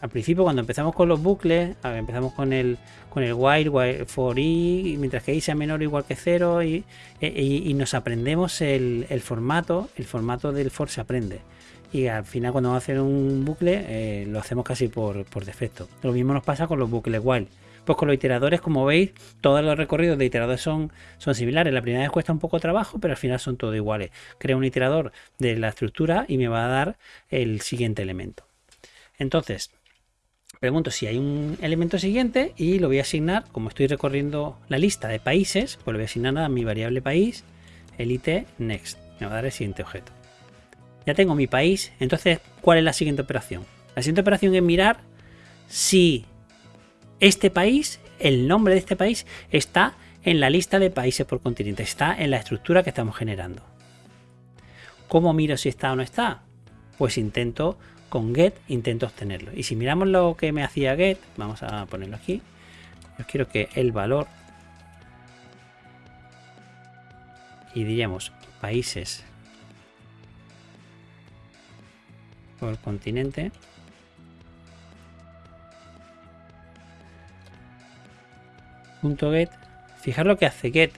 al principio cuando empezamos con los bucles, empezamos con el con el while, for i, mientras que i sea menor o igual que 0 e, y, nos aprendemos el, formato, el formato del for se aprende. Y al final cuando vamos a hacer un bucle eh, lo hacemos casi por, por defecto. Lo mismo nos pasa con los bucles while. Pues con los iteradores, como veis, todos los recorridos de iteradores son, son similares. La primera vez cuesta un poco trabajo, pero al final son todos iguales. Creo un iterador de la estructura y me va a dar el siguiente elemento. Entonces, pregunto si hay un elemento siguiente y lo voy a asignar, como estoy recorriendo la lista de países, pues lo voy a asignar a mi variable país, el it next. Me va a dar el siguiente objeto. Ya tengo mi país, entonces, ¿cuál es la siguiente operación? La siguiente operación es mirar si este país, el nombre de este país, está en la lista de países por continente, está en la estructura que estamos generando. ¿Cómo miro si está o no está? Pues intento con get, intento obtenerlo. Y si miramos lo que me hacía get, vamos a ponerlo aquí. Yo quiero que el valor y diríamos países por continente .get, fijar lo que hace get.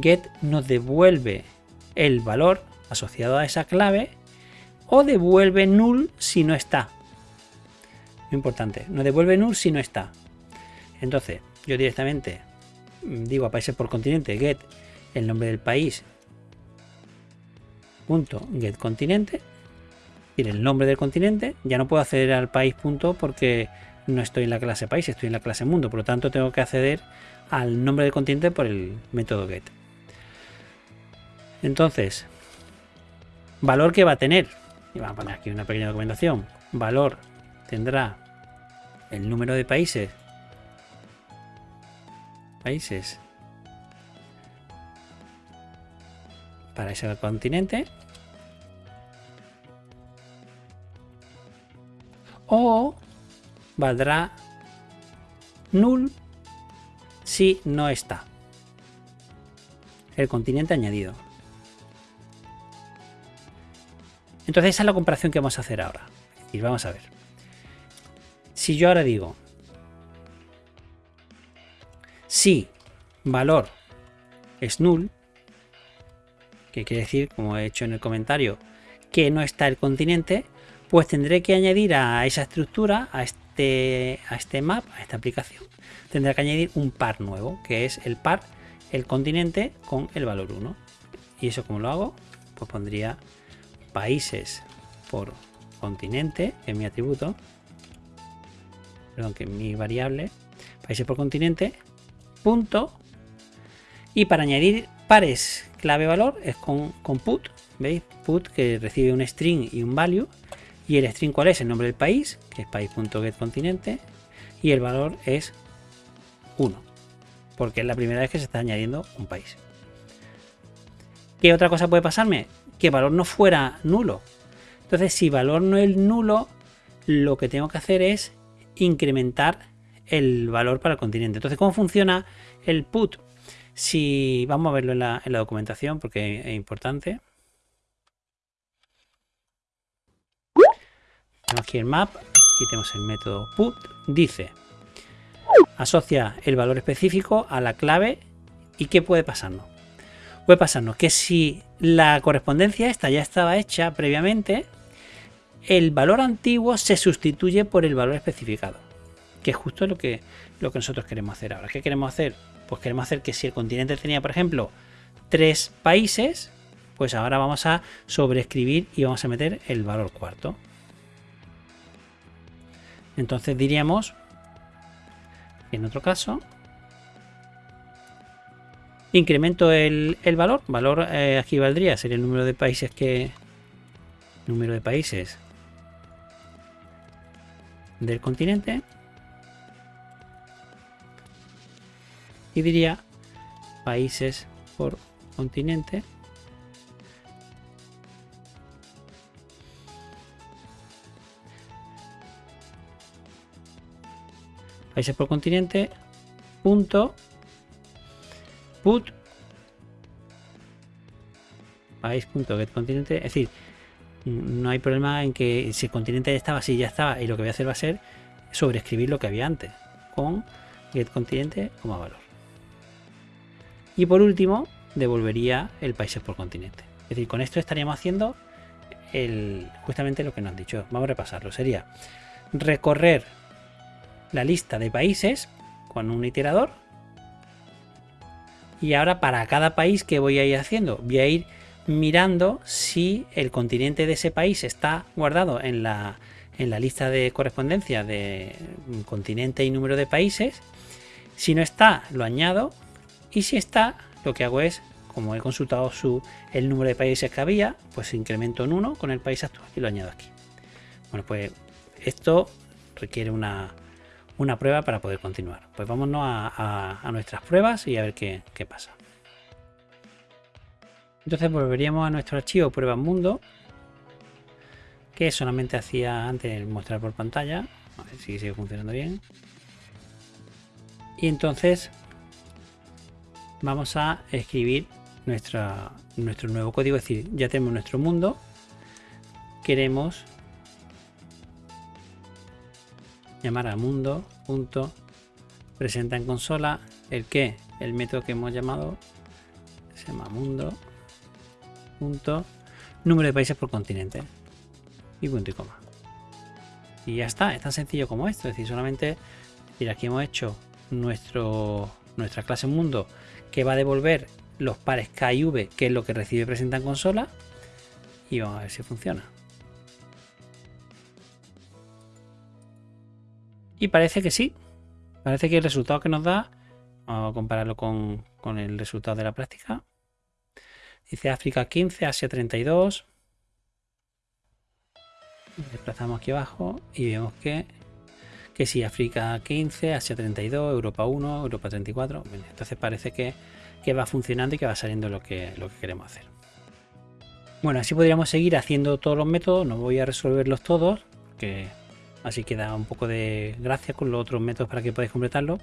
Get nos devuelve el valor asociado a esa clave o devuelve null si no está. Muy importante, no devuelve null si no está. Entonces, yo directamente digo a países por continente get el nombre del país punto get continente y el nombre del continente ya no puedo acceder al país punto porque no estoy en la clase país, estoy en la clase mundo, por lo tanto tengo que acceder al nombre del continente por el método get. Entonces, valor que va a tener, y vamos a poner aquí una pequeña documentación, valor tendrá el número de países, países. Para ese continente, o valdrá null si no está el continente añadido. Entonces esa es la comparación que vamos a hacer ahora. Y vamos a ver. Si yo ahora digo si valor es null, que quiere decir, como he hecho en el comentario, que no está el continente, pues tendré que añadir a esa estructura, a este este, a este map, a esta aplicación, tendrá que añadir un par nuevo, que es el par, el continente con el valor 1. Y eso como lo hago, pues pondría países por continente en mi atributo. perdón, que mi variable, países por continente, punto, y para añadir pares clave valor es con, con put, ¿veis? Put que recibe un string y un value, y el string cuál es, el nombre del país, que es país.getContinente, y el valor es 1, porque es la primera vez que se está añadiendo un país. ¿Qué otra cosa puede pasarme? Que valor no fuera nulo. Entonces, si valor no es nulo, lo que tengo que hacer es incrementar el valor para el continente. Entonces, ¿cómo funciona el put? Si vamos a verlo en la, en la documentación porque es importante. Tenemos aquí el map, aquí tenemos el método put, dice asocia el valor específico a la clave y qué puede pasarnos. Puede pasarnos que si la correspondencia esta ya estaba hecha previamente, el valor antiguo se sustituye por el valor especificado, que es justo lo que, lo que nosotros queremos hacer ahora. ¿Qué queremos hacer? Pues queremos hacer que si el continente tenía, por ejemplo, tres países, pues ahora vamos a sobreescribir y vamos a meter el valor cuarto. Entonces diríamos, en otro caso, incremento el, valor. Valor eh, aquí valdría, sería el número de países que... Número de países del continente. Y diría países por continente. Países por continente. Punto. Put. País.getContinente. Es decir, no hay problema en que si el continente ya estaba, si ya estaba, y lo que voy a hacer va a ser sobreescribir lo que había antes con getContinente como valor. Y por último, devolvería el países por continente. Es decir, con esto estaríamos haciendo el, justamente lo que nos han dicho. Vamos a repasarlo. Sería recorrer la lista de países con un iterador. Y ahora para cada país que voy a ir haciendo, voy a ir mirando si el continente de ese país está guardado en la, en la lista de correspondencia de continente y número de países. Si no está, lo añado. Y si está, lo que hago es, como he consultado su, el número de países que había, pues incremento en uno con el país actual y lo añado aquí. Bueno, pues esto requiere una, una prueba para poder continuar. Pues vámonos a, nuestras pruebas y a ver qué, qué pasa. Entonces volveríamos a nuestro archivo prueba mundo que solamente hacía antes mostrar por pantalla. A ver si sigue funcionando bien. Y entonces vamos a escribir nuestra, nuestro nuevo código. Es decir, ya tenemos nuestro mundo. Queremos llamar a mundo punto presenta en consola. El que el método que hemos llamado se llama mundo punto número de países por continente. Y punto y coma. Y ya está es tan sencillo como esto. Es decir solamente mira aquí hemos hecho nuestro nuestra clase mundo que va a devolver los pares K y V que es lo que recibe presenta en consola y vamos a ver si funciona Y parece que sí. Parece que el resultado que nos da, vamos a compararlo con, el resultado de la práctica. Dice África 15, Asia 32. Desplazamos aquí abajo y vemos que, que sí, África 15, Asia 32, Europa 1, Europa 34. entonces parece que, va funcionando y que va saliendo lo que, lo que queremos hacer. Bueno, así podríamos seguir haciendo todos los métodos. No voy a resolverlos todos, que así que da un poco de gracia con los otros métodos para que podáis completarlo.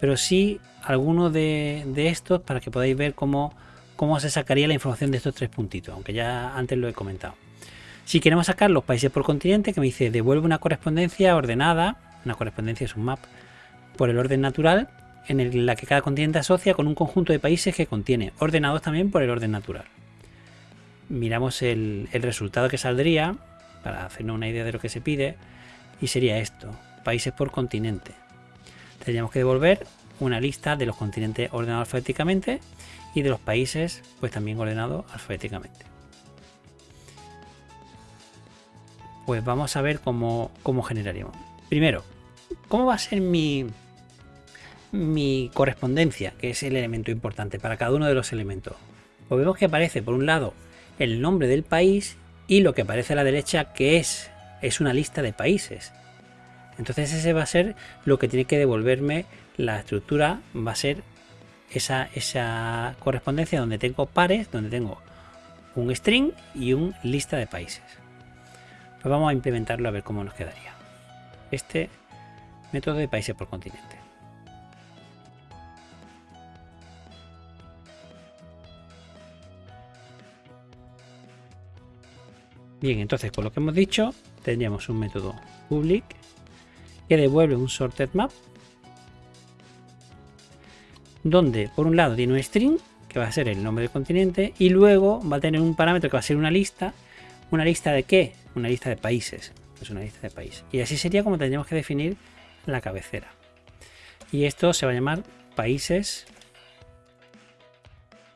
Pero sí algunos de, estos para que podáis ver cómo, cómo se sacaría la información de estos tres puntitos aunque ya antes lo he comentado. Si queremos sacar los países por continente que me dice devuelve una correspondencia ordenada una correspondencia es un map por el orden natural en la que cada continente asocia con un conjunto de países que contiene ordenados también por el orden natural. Miramos el, el resultado que saldría para hacernos una idea de lo que se pide y sería esto, países por continente. Tendríamos que devolver una lista de los continentes ordenados alfabéticamente y de los países pues también ordenados alfabéticamente. Pues vamos a ver cómo, cómo generaríamos. Primero, ¿cómo va a ser mi, mi correspondencia, que es el elemento importante para cada uno de los elementos? Pues vemos que aparece por un lado el nombre del país y lo que aparece a la derecha que es, es una lista de países. Entonces ese va a ser lo que tiene que devolverme la estructura, va a ser esa, esa correspondencia donde tengo pares, donde tengo un string y un lista de países. Pues vamos a implementarlo a ver cómo nos quedaría. Este método de países por continente. Bien, entonces con lo que hemos dicho, tendríamos un método public que devuelve un sorted map donde por un lado tiene un string que va a ser el nombre del continente y luego va a tener un parámetro que va a ser una lista una lista de qué una lista de países. Es una lista de países. Y así sería como tendríamos que definir la cabecera. Y esto se va a llamar países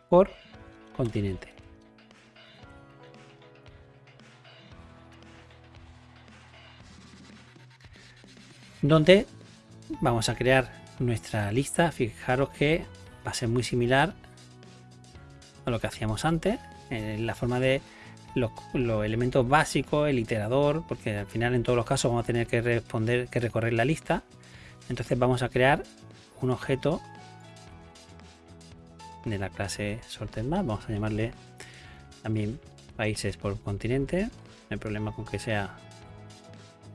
por continente donde vamos a crear nuestra lista. Fijaros que va a ser muy similar a lo que hacíamos antes, en la forma de los, elementos básicos, el iterador, porque al final en todos los casos vamos a tener que responder, que recorrer la lista. Entonces vamos a crear un objeto de la clase sortedMap, vamos a llamarle también países por continente, no hay problema con que sea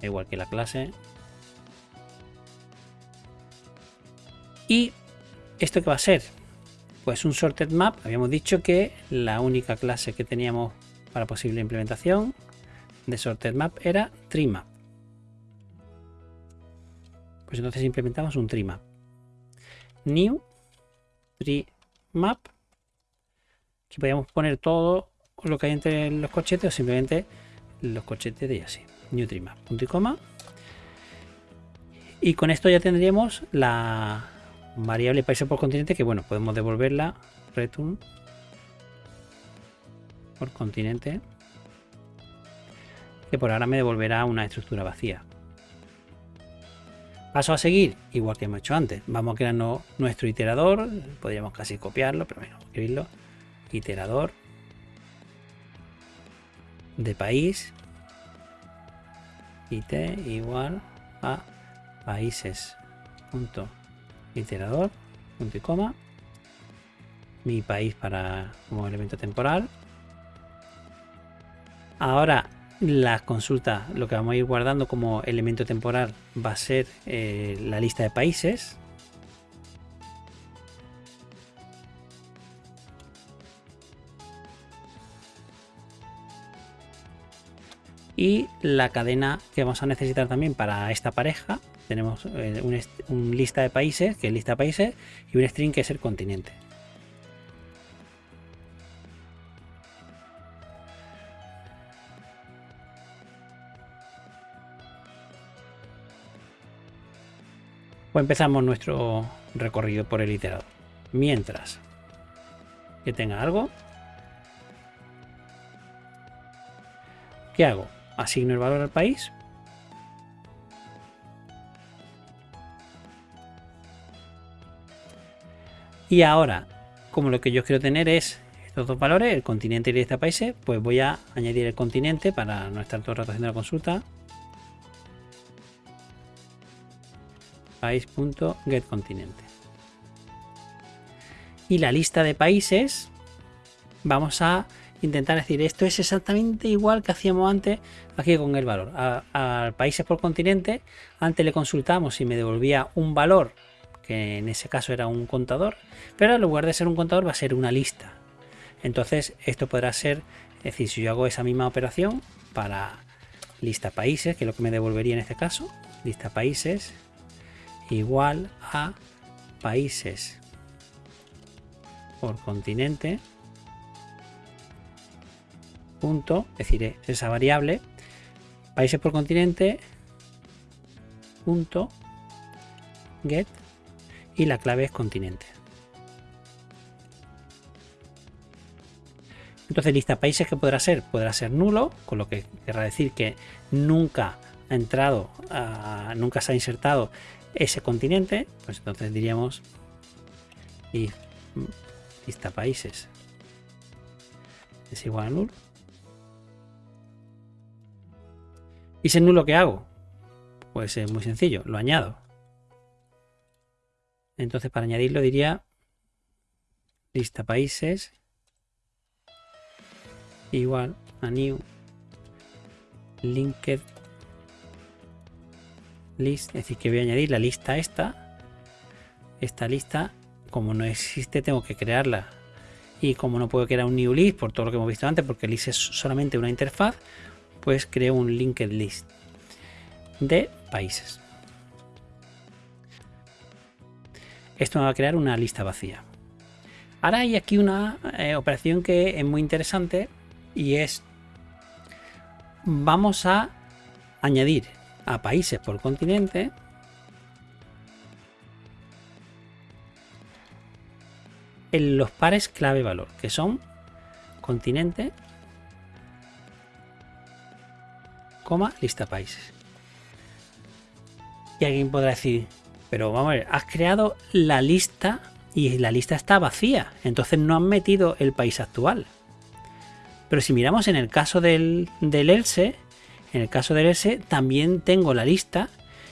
igual que la clase, ¿Y esto qué va a ser? Pues un sorted map. Habíamos dicho que la única clase que teníamos para posible implementación de sorted map era trimap. Pues entonces implementamos un trimap. New trimap. Que podíamos poner todo lo que hay entre los corchetes o simplemente los corchetes de así. New trimap. Punto y coma. Y con esto ya tendríamos la, variable países por continente que bueno, podemos devolverla return por continente que por ahora me devolverá una estructura vacía. Paso a seguir, igual que hemos hecho antes. Vamos a crear nuestro iterador. Podríamos casi copiarlo, pero bueno, escribirlo. Iterador de país. It igual a países. Punto iterador, punto y coma, mi país para como elemento temporal. Ahora la consulta, lo que vamos a ir guardando como elemento temporal va a ser eh, la lista de países. Y la cadena que vamos a necesitar también para esta pareja tenemos eh, un, lista de países, que es lista de países, y un string que es el continente. Pues empezamos nuestro recorrido por el iterador. Mientras que tenga algo, ¿qué hago? Asigno el valor al país Y ahora, como lo que yo quiero tener es estos dos valores, el continente y el lista países, pues voy a añadir el continente para no estar todo el rato haciendo la consulta. País.getContinente. Y la lista de países, vamos a intentar decir esto es exactamente igual que hacíamos antes aquí con el valor. A, países por continente, antes le consultamos si me devolvía un valor que en ese caso era un contador, pero en lugar de ser un contador va a ser una lista. Entonces esto podrá ser, es decir, si yo hago esa misma operación para lista países, que es lo que me devolvería en este caso, lista países igual a países por continente punto, es decir, esa variable países por continente punto get y la clave es continente. Entonces lista países que podrá ser, podrá ser nulo, con lo que querrá decir que nunca ha entrado, nunca se ha insertado ese continente, pues entonces diríamos y lista países es igual a nulo. ¿Y si es nulo qué hago? Pues es muy sencillo, lo añado. Entonces para añadirlo diría lista países igual a new linked list, es decir, que voy a añadir la lista esta. Esta lista, como no existe, tengo que crearla. Y como no puedo crear un new list por todo lo que hemos visto antes, porque list es solamente una interfaz, pues creo un linked list de países. Esto me va a crear una lista vacía. Ahora hay aquí una eh, operación que es muy interesante y es vamos a añadir a países por continente en los pares clave valor, que son continente, lista países. Y alguien podrá decir, pero vamos a ver, has creado la lista y la lista está vacía, entonces no han metido el país actual. Pero si miramos en el caso del, del else, en el caso del S también tengo la lista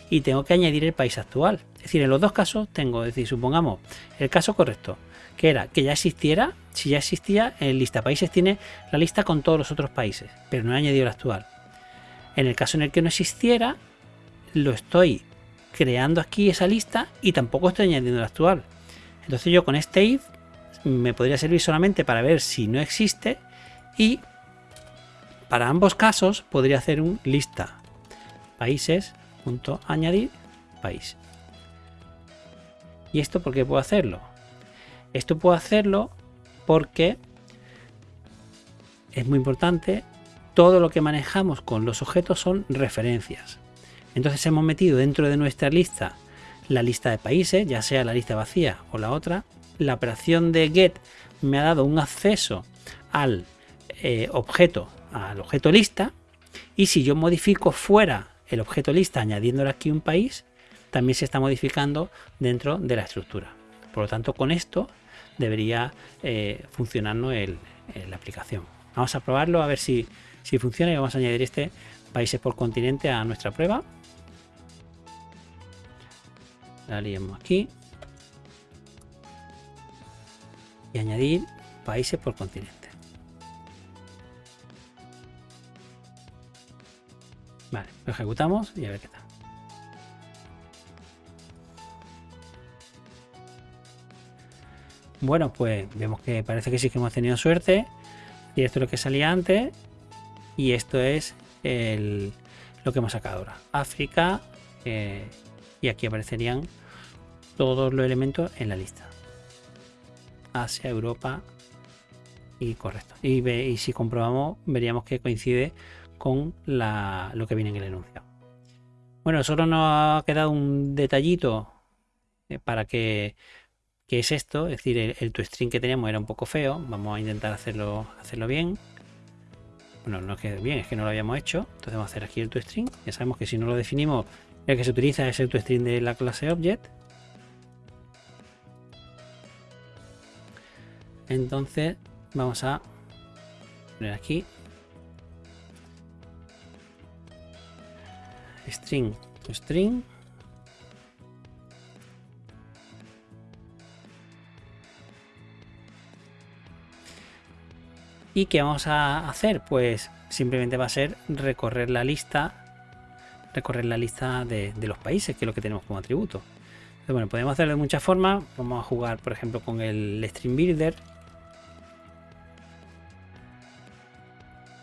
y tengo que añadir el país actual. Es decir, en los dos casos tengo, es decir, supongamos el caso correcto, que era que ya existiera, si ya existía, en lista países tiene la lista con todos los otros países, pero no he añadido el actual. En el caso en el que no existiera, lo estoy creando aquí esa lista y tampoco estoy añadiendo el actual. Entonces yo con este if me podría servir solamente para ver si no existe y para ambos casos podría hacer un lista países añadir país. ¿Y esto por qué puedo hacerlo? Esto puedo hacerlo porque es muy importante, todo lo que manejamos con los objetos son referencias. Entonces hemos metido dentro de nuestra lista la lista de países, ya sea la lista vacía o la otra. La operación de get me ha dado un acceso al eh, objeto al objeto lista y si yo modifico fuera el objeto lista añadiéndole aquí un país, también se está modificando dentro de la estructura. Por lo tanto, con esto debería eh, funcionarnos la aplicación. Vamos a probarlo a ver si, si funciona vamos a añadir este países por continente a nuestra prueba. La aquí. Y añadir países por continente. Vale, lo ejecutamos y a ver qué tal. Bueno, pues vemos que parece que sí que hemos tenido suerte. Y esto es lo que salía antes. Y esto es lo que hemos sacado ahora. África. Eh, y aquí aparecerían todos los elementos en la lista. Asia, Europa. Y correcto. Y, si comprobamos, veríamos que coincide con lo que viene en el enunciado. Bueno, solo nos ha quedado un detallito eh, para que, es esto, es decir, el, toString que teníamos era un poco feo, vamos a intentar hacerlo, hacerlo bien. Bueno, no es que bien, es que no lo habíamos hecho, entonces vamos a hacer aquí el toString, ya sabemos que si no lo definimos, el que se utiliza es el toString de la clase Object. Entonces vamos a poner aquí string to string y qué vamos a hacer pues simplemente va a ser recorrer la lista recorrer la lista de, los países que es lo que tenemos como atributo. Bueno podemos hacerlo de muchas formas. Vamos a jugar por ejemplo con el string builder.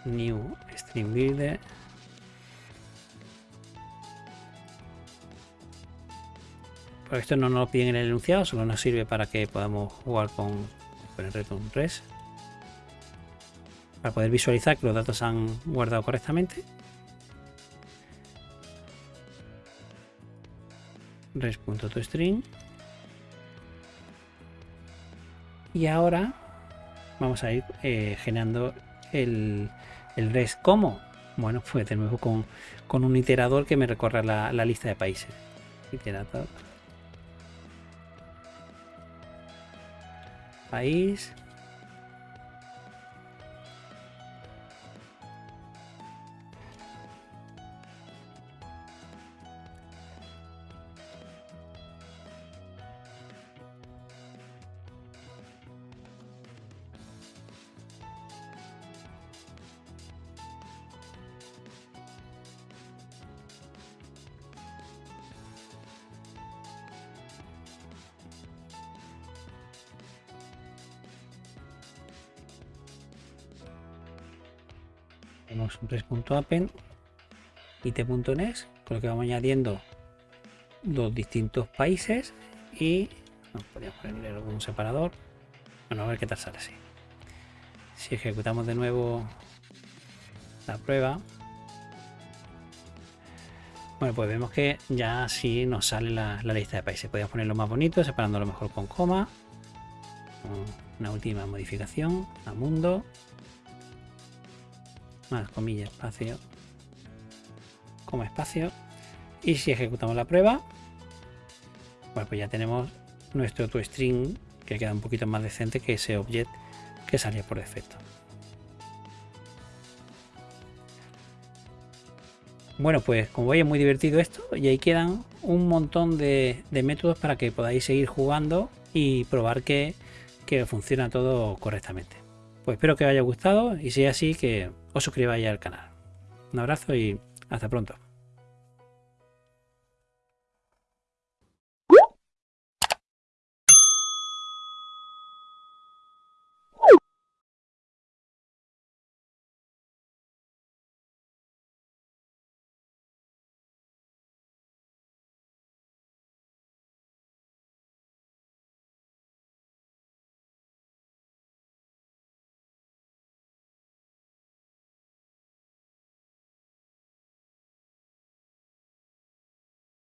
New string builder. Esto no nos lo piden en el enunciado, solo nos sirve para que podamos jugar con, el return res. Para poder visualizar que los datos se han guardado correctamente. res.toString. Y ahora vamos a ir eh, generando el, el res como Bueno, pues de nuevo con, un iterador que me recorra la, la lista de países. País. Tenemos un press.appen y t.nes con lo que vamos añadiendo los distintos países y podríamos ponerle algún separador. Bueno a ver qué tal sale así. Si ejecutamos de nuevo la prueba. Bueno pues vemos que ya así nos sale la, lista de países. Podemos ponerlo más bonito separándolo mejor con coma. Una última modificación a mundo más comillas espacio. Como espacio. Y si ejecutamos la prueba bueno pues ya tenemos nuestro toString que queda un poquito más decente que ese object que salía por defecto. Bueno pues como veis es muy divertido esto y ahí quedan un montón de, métodos para que podáis seguir jugando y probar que, que funciona todo correctamente pues espero que os haya gustado y si es así que os suscribáis al canal. Un abrazo y hasta pronto.